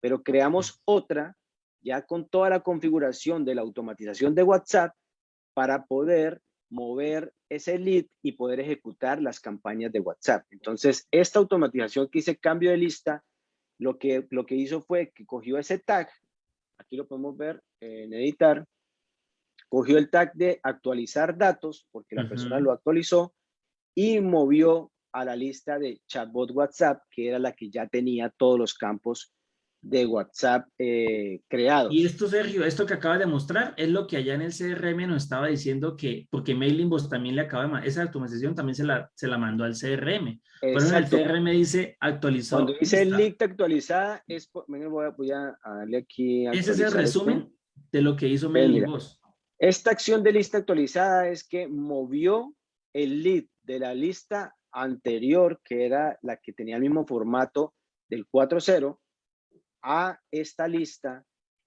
Pero creamos otra ya con toda la configuración de la automatización de WhatsApp para poder mover ese lead y poder ejecutar las campañas de WhatsApp. Entonces, esta automatización que hice cambio de lista, lo que, lo que hizo fue que cogió ese tag, aquí lo podemos ver en editar, cogió el tag de actualizar datos, porque la persona lo actualizó, y movió a la lista de chatbot WhatsApp, que era la que ya tenía todos los campos de WhatsApp eh, creados. Y esto, Sergio, esto que acaba de mostrar es lo que allá en el CRM nos estaba diciendo que, porque Mailinbox también le acaba de esa automatización también se la, se la mandó al CRM. Por eso el CRM dice actualizado. Cuando dice el link actualizada, es, voy, a, voy a darle aquí. Ese es el resumen de lo que hizo Mailinbox. Esta acción de lista actualizada es que movió el lead de la lista anterior, que era la que tenía el mismo formato del 4.0, a esta lista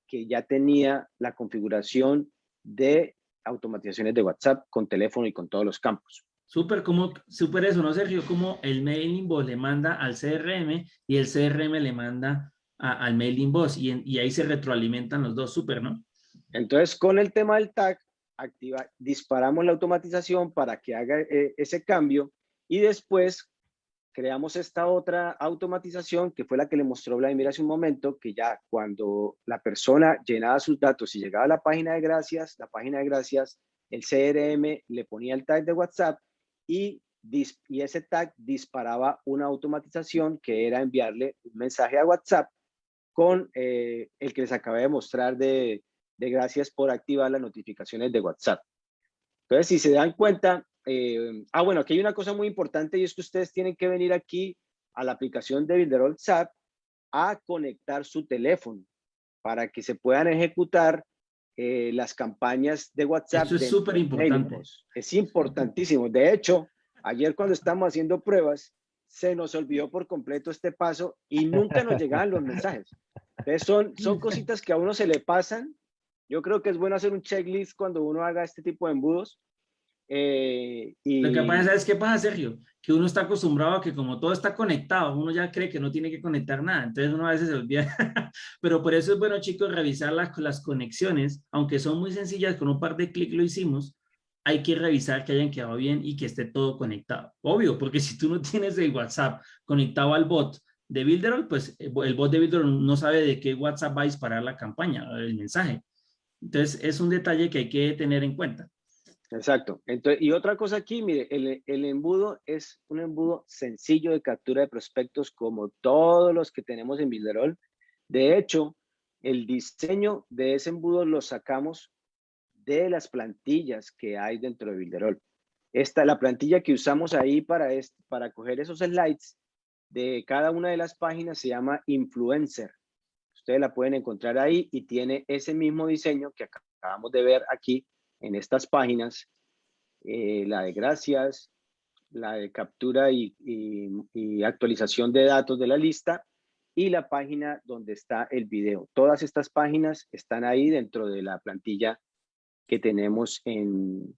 que ya tenía la configuración de automatizaciones de WhatsApp con teléfono y con todos los campos. Súper, como, súper eso, ¿no, Sergio? Como el mailing boss le manda al CRM y el CRM le manda al mailing boss y, y ahí se retroalimentan los dos, súper, ¿no? Entonces, con el tema del tag, activa, disparamos la automatización para que haga eh, ese cambio y después creamos esta otra automatización que fue la que le mostró Vladimir hace un momento, que ya cuando la persona llenaba sus datos y llegaba a la página de gracias, la página de gracias, el CRM le ponía el tag de WhatsApp y, y ese tag disparaba una automatización que era enviarle un mensaje a WhatsApp con eh, el que les acabé de mostrar de, de gracias por activar las notificaciones de WhatsApp. Entonces, si se dan cuenta, eh, ah, bueno, aquí hay una cosa muy importante y es que ustedes tienen que venir aquí a la aplicación de Builder WhatsApp a conectar su teléfono para que se puedan ejecutar eh, las campañas de WhatsApp. Eso es súper importante. Es importantísimo. De hecho, ayer cuando estamos haciendo pruebas, se nos olvidó por completo este paso y nunca nos llegaban los mensajes. Entonces son, son cositas que a uno se le pasan yo creo que es bueno hacer un checklist cuando uno haga este tipo de embudos. Eh, y... Lo que pasa es que pasa, Sergio, que uno está acostumbrado a que como todo está conectado, uno ya cree que no tiene que conectar nada, entonces uno a veces se olvida. Pero por eso es bueno, chicos, revisar las, las conexiones, aunque son muy sencillas, con un par de clics lo hicimos, hay que revisar que hayan quedado bien y que esté todo conectado. Obvio, porque si tú no tienes el WhatsApp conectado al bot de Builderall, pues eh, el bot de Builderall no sabe de qué WhatsApp va a disparar la campaña, el mensaje. Entonces, es un detalle que hay que tener en cuenta. Exacto. Entonces, y otra cosa aquí, mire, el, el, embudo es un embudo sencillo de captura de prospectos como todos los que tenemos en Builderall. De hecho, el diseño de ese embudo lo sacamos de las plantillas que hay dentro de Builderall. Esta, la plantilla que usamos ahí para, para coger esos slides de cada una de las páginas se llama Influencer. Ustedes la pueden encontrar ahí y tiene ese mismo diseño que acabamos de ver aquí en estas páginas. Eh, la de gracias, la de captura y, actualización de datos de la lista y la página donde está el video. Todas estas páginas están ahí dentro de la plantilla que tenemos en,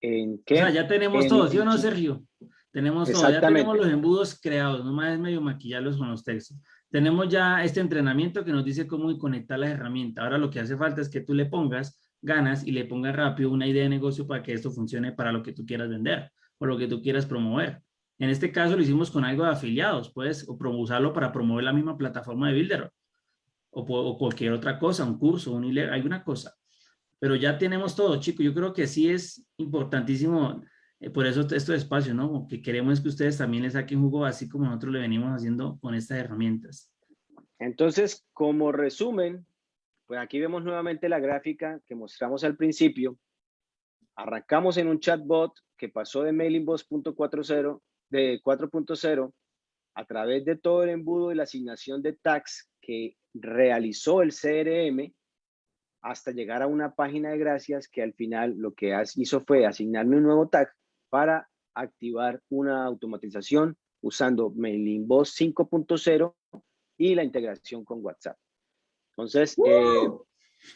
¿En qué? O sea, ya tenemos En- todo, ¿sí o no, Sergio? Tenemos todo, ya tenemos los embudos creados, nomás es medio maquillarlos con los textos. Tenemos ya este entrenamiento que nos dice cómo conectar las herramientas. Ahora lo que hace falta es que tú le pongas ganas y le pongas rápido una idea de negocio para que esto funcione para lo que tú quieras vender o lo que tú quieras promover. En este caso lo hicimos con algo de afiliados, puedes usarlo para promover la misma plataforma de Builder o, cualquier otra cosa, un curso, un e alguna cosa. Pero ya tenemos todo, chicos. Yo creo que sí es importantísimo, eh, por eso estos espacios, ¿no? Que queremos que ustedes también le saquen jugo así como nosotros le venimos haciendo con estas herramientas. Entonces, como resumen, pues aquí vemos nuevamente la gráfica que mostramos al principio. Arrancamos en un chatbot que pasó de mailingbot.40 de 4.0 a través de todo el embudo y la asignación de tags que realizó el CRM hasta llegar a una página de gracias que al final lo que hizo fue asignarme un nuevo tag para activar una automatización usando MailingBoss 5.0 y la integración con WhatsApp. Entonces, eh,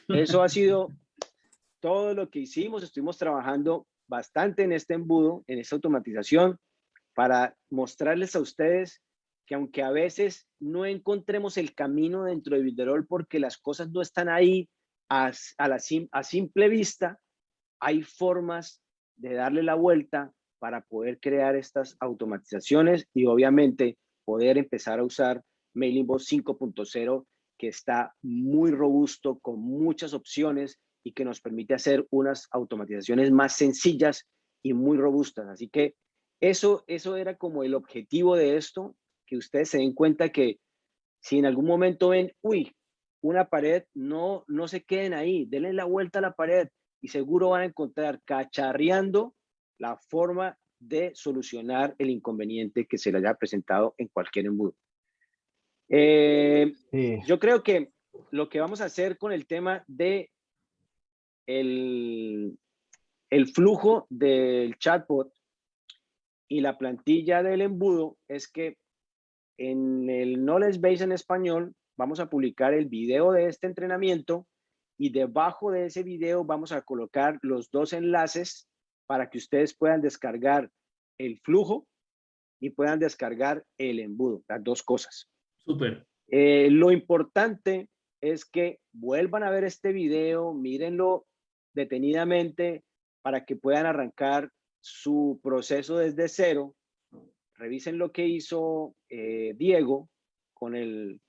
eso ha sido todo lo que hicimos. Estuvimos trabajando bastante en este embudo, en esta automatización, para mostrarles a ustedes que aunque a veces no encontremos el camino dentro de Builderall porque las cosas no están ahí a, a la, sim- a simple vista, hay formas de darle la vuelta para poder crear estas automatizaciones y obviamente poder empezar a usar MailingBoss 5.0 que está muy robusto con muchas opciones y que nos permite hacer unas automatizaciones más sencillas y muy robustas. Así que eso, eso era como el objetivo de esto, que ustedes se den cuenta que si en algún momento ven, uy, una pared, no, no se queden ahí, denle la vuelta a la pared y seguro van a encontrar cacharreando la forma de solucionar el inconveniente que se le haya presentado en cualquier embudo. Eh, Sí. yo creo que lo que vamos a hacer con el tema de el, el flujo del chatbot y la plantilla del embudo es que en el Knowledge Base en español vamos a publicar el video de este entrenamiento y debajo de ese video vamos a colocar los dos enlaces para que ustedes puedan descargar el flujo y puedan descargar el embudo, las dos cosas. Eh, lo importante es que vuelvan a ver este video, mírenlo detenidamente para que puedan arrancar su proceso desde cero. Revisen lo que hizo eh, Diego con el,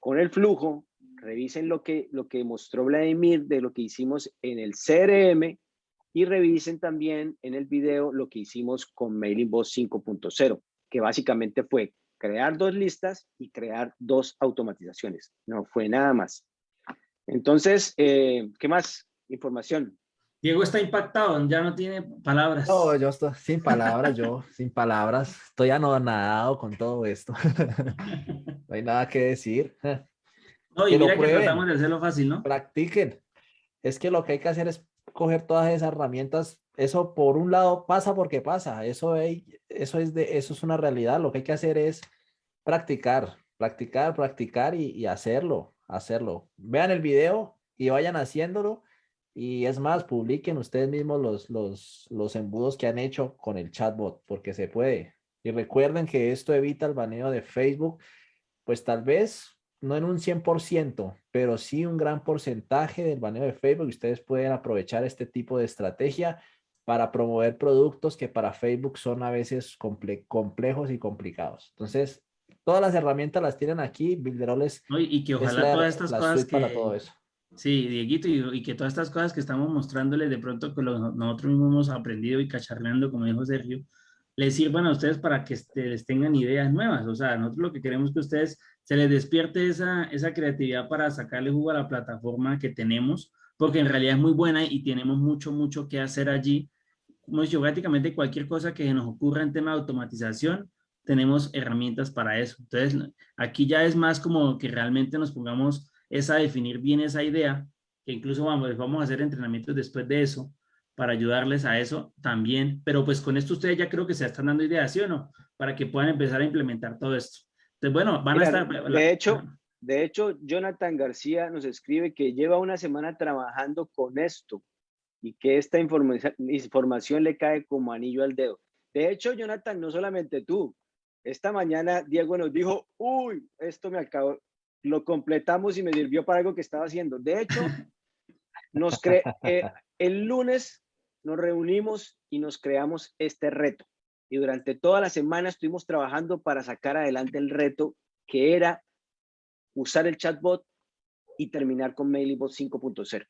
con el flujo. Revisen lo que, lo que mostró Vladimir de lo que hicimos en el CRM y revisen también en el video lo que hicimos con MailingBoss 5.0, que básicamente fue crear dos listas y crear dos automatizaciones. No fue nada más. Entonces, eh, ¿qué más? Información. Diego está impactado, ya no tiene palabras. No, yo estoy sin palabras, yo sin palabras. Estoy anonadado con todo esto. No hay nada que decir. No, y que lo mira que tratamos de hacerlo fácil, ¿no? Practiquen. Es que lo que hay que hacer es coger todas esas herramientas. Eso por un lado pasa porque pasa. Eso, hay- eso, es, de, eso es una realidad. Lo que hay que hacer es practicar, practicar, practicar y, y hacerlo, hacerlo. Vean el video y vayan haciéndolo. Y es más, publiquen ustedes mismos los, los, los embudos que han hecho con el chatbot, porque se puede. Y recuerden que esto evita el baneo de Facebook, pues tal vez no en un 100%, pero sí un gran porcentaje del baneo de Facebook. Ustedes pueden aprovechar este tipo de estrategia para promover productos que para Facebook son a veces comple- complejos y complicados. Entonces, todas las herramientas las tienen aquí. Builderall es, ¿no? Y, que es ojalá la, todas estas cosas que... para todo eso. Sí, Dieguito, y, y que todas estas cosas que estamos mostrándoles de pronto que lo- nosotros mismos hemos aprendido y cacharreando, como dijo Sergio, les sirvan a ustedes para que este, les tengan ideas nuevas. O sea, nosotros lo que queremos es que ustedes se les despierte esa, esa creatividad para sacarle jugo a la plataforma que tenemos, porque en realidad es muy buena y tenemos mucho, mucho que hacer allí. Como he dicho, prácticamente cualquier cosa que nos ocurra en tema de automatización, tenemos herramientas para eso. Entonces, aquí ya es más como que realmente nos pongamos es a definir bien esa idea, que incluso vamos, vamos a hacer entrenamientos después de eso, para ayudarles a eso también, pero pues con esto ustedes ya creo que se están dando ideas, ¿sí o no? Para que puedan empezar a implementar todo esto. Entonces, bueno, van Mira, a estar... de hecho, de hecho, Jonathan García nos escribe que lleva una semana trabajando con esto y que esta información le cae como anillo al dedo. De hecho, Jonathan, no solamente tú, esta mañana Diego nos dijo, uy, esto me acabó, lo completamos y me sirvió para algo que estaba haciendo. De hecho, nos cre eh, el lunes nos reunimos y nos creamos este reto. Y durante toda la semana estuvimos trabajando para sacar adelante el reto que era usar el chatbot y terminar con MailingBot 5.0.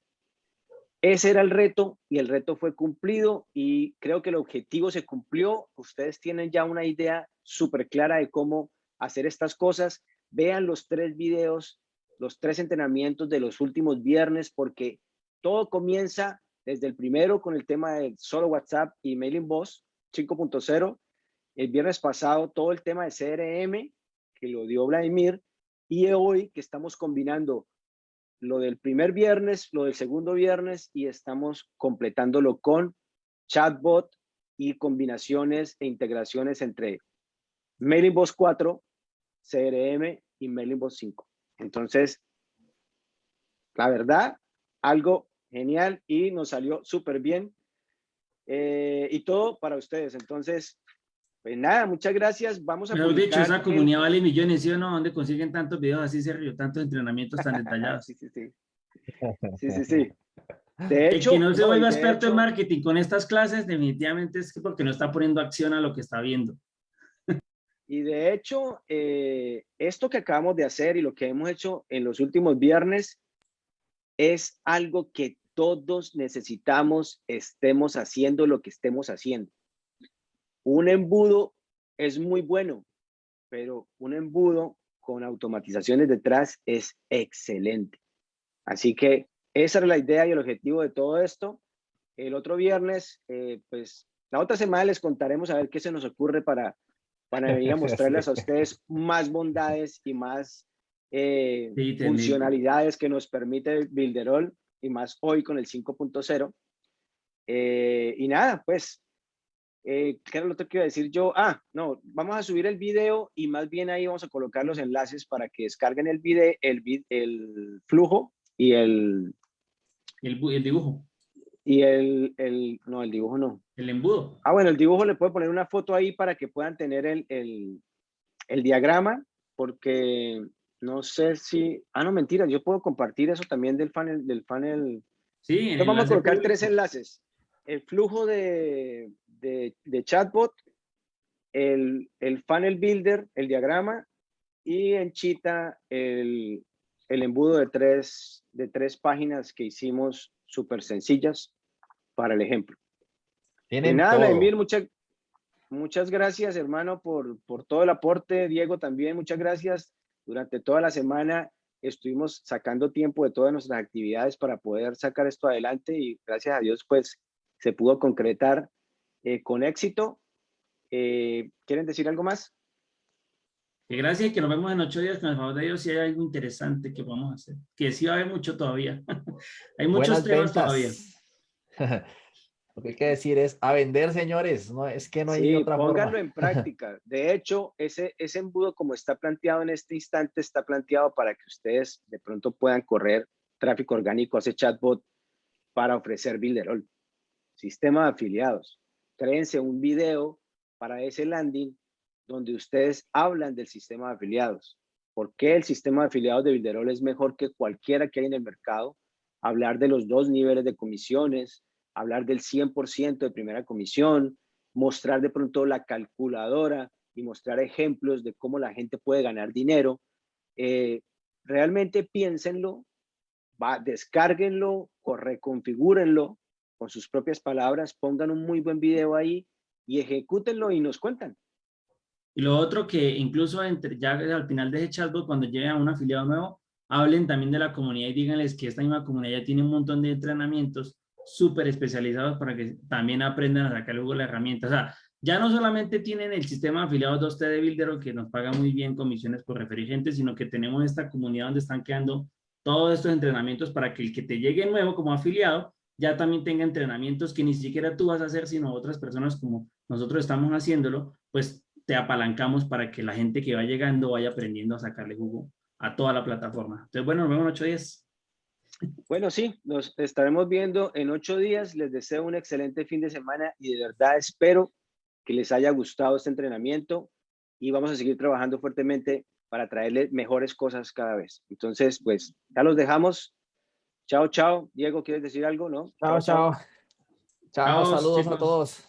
Ese era el reto y el reto fue cumplido y creo que el objetivo se cumplió. Ustedes tienen ya una idea súper clara de cómo hacer estas cosas. Vean los tres videos, los tres entrenamientos de los últimos viernes porque todo comienza desde el primero con el tema de solo WhatsApp y Mailing Boss 5.0. El viernes pasado todo el tema de CRM que lo dio Vladimir y hoy que estamos combinando lo del primer viernes, lo del segundo viernes y estamos completándolo con chatbot y combinaciones e integraciones entre Mailing Boss 4, CRM y Mailing Boss 5. Entonces, la verdad, algo genial y nos salió súper bien. Eh, y todo para ustedes. Entonces, pues nada, muchas gracias. Vamos a Mejor dicho, esa comunidad vale millones, ¿sí o no? ¿Dónde consiguen tantos videos así, Sergio? Tantos entrenamientos tan detallados. sí, sí, sí. Sí, sí, sí. De hecho, el que no se vuelva experto en marketing con estas clases, definitivamente es porque no está poniendo acción a lo que está viendo. Y de hecho, eh, esto que acabamos de hacer y lo que hemos hecho en los últimos viernes es algo que todos necesitamos, estemos haciendo lo que estemos haciendo. Un embudo es muy bueno, pero un embudo con automatizaciones detrás es excelente. Así que esa era la idea y el objetivo de todo esto. El otro viernes, eh, pues la otra semana les contaremos a ver qué se nos ocurre para, para venir a mostrarles a ustedes más bondades y más eh, funcionalidades que nos permite Builderall y más hoy con el 5.0. Eh, y nada, pues eh, ¿Qué era lo que iba a decir yo? Ah, no, vamos a subir el video y más bien ahí vamos a colocar los enlaces para que descarguen el video, el, el flujo y el... El, el dibujo. Y el, el, no, el dibujo no. El embudo. Ah, bueno, el dibujo le puedo poner una foto ahí para que puedan tener el, el, el diagrama, porque no sé si, ah, no, mentira, yo puedo compartir eso también del funnel, del funnel. Sí. Entonces vamos a colocar tres enlaces. El flujo de, de, chatbot, el, el, funnel builder, el diagrama, y en Chita el, el embudo de tres, de tres páginas que hicimos súper sencillas para el ejemplo. Tienen nada, muchas, muchas gracias, hermano, por, por todo el aporte. Diego, también muchas gracias. Durante toda la semana estuvimos sacando tiempo de todas nuestras actividades para poder sacar esto adelante y gracias a Dios, pues, se pudo concretar eh, con éxito. Eh, ¿Quieren decir algo más? Que gracias que nos vemos en ocho días con el favor de Dios si hay algo interesante que podamos hacer. Que sí va a haber mucho todavía. hay muchos temas todavía. Lo que hay que decir es a vender, señores. No, es que no hay sí, otra pónganlo en práctica. De hecho, ese, ese embudo como está planteado en este instante, está planteado para que ustedes de pronto puedan correr tráfico orgánico a ese chatbot para ofrecer Builderall. Sistema de afiliados créense un video para ese landing donde ustedes hablan del sistema de afiliados. ¿Por qué el sistema de afiliados de Bilderol es mejor que cualquiera que hay en el mercado? Hablar de los dos niveles de comisiones, hablar del 100% de primera comisión, mostrar de pronto la calculadora y mostrar ejemplos de cómo la gente puede ganar dinero. Eh, realmente piénsenlo, va, descárguenlo o reconfigúrenlo con sus propias palabras, pongan un muy buen video ahí y ejecútenlo y nos cuentan. Y lo otro que incluso entre, ya al final de ese chatbot, cuando lleguen a un afiliado nuevo, hablen también de la comunidad y díganles que esta misma comunidad ya tiene un montón de entrenamientos súper especializados para que también aprendan a sacar luego la herramienta. O sea, ya no solamente tienen el sistema de afiliados 2T de Builder que nos paga muy bien comisiones por referir gente, sino que tenemos esta comunidad donde están quedando todos estos entrenamientos para que el que te llegue nuevo como afiliado ya también tenga entrenamientos que ni siquiera tú vas a hacer, sino otras personas como nosotros estamos haciéndolo, pues te apalancamos para que la gente que va llegando vaya aprendiendo a sacarle jugo a toda la plataforma. Entonces, bueno, nos vemos en ocho días. Bueno, sí, nos estaremos viendo en ocho días. Les deseo un excelente fin de semana y de verdad espero que les haya gustado este entrenamiento y vamos a seguir trabajando fuertemente para traerles mejores cosas cada vez. Entonces, pues ya los dejamos. Chao, chao. Diego, ¿quieres decir algo? No. Chao, chao. Chao, Chao, saludos a todos.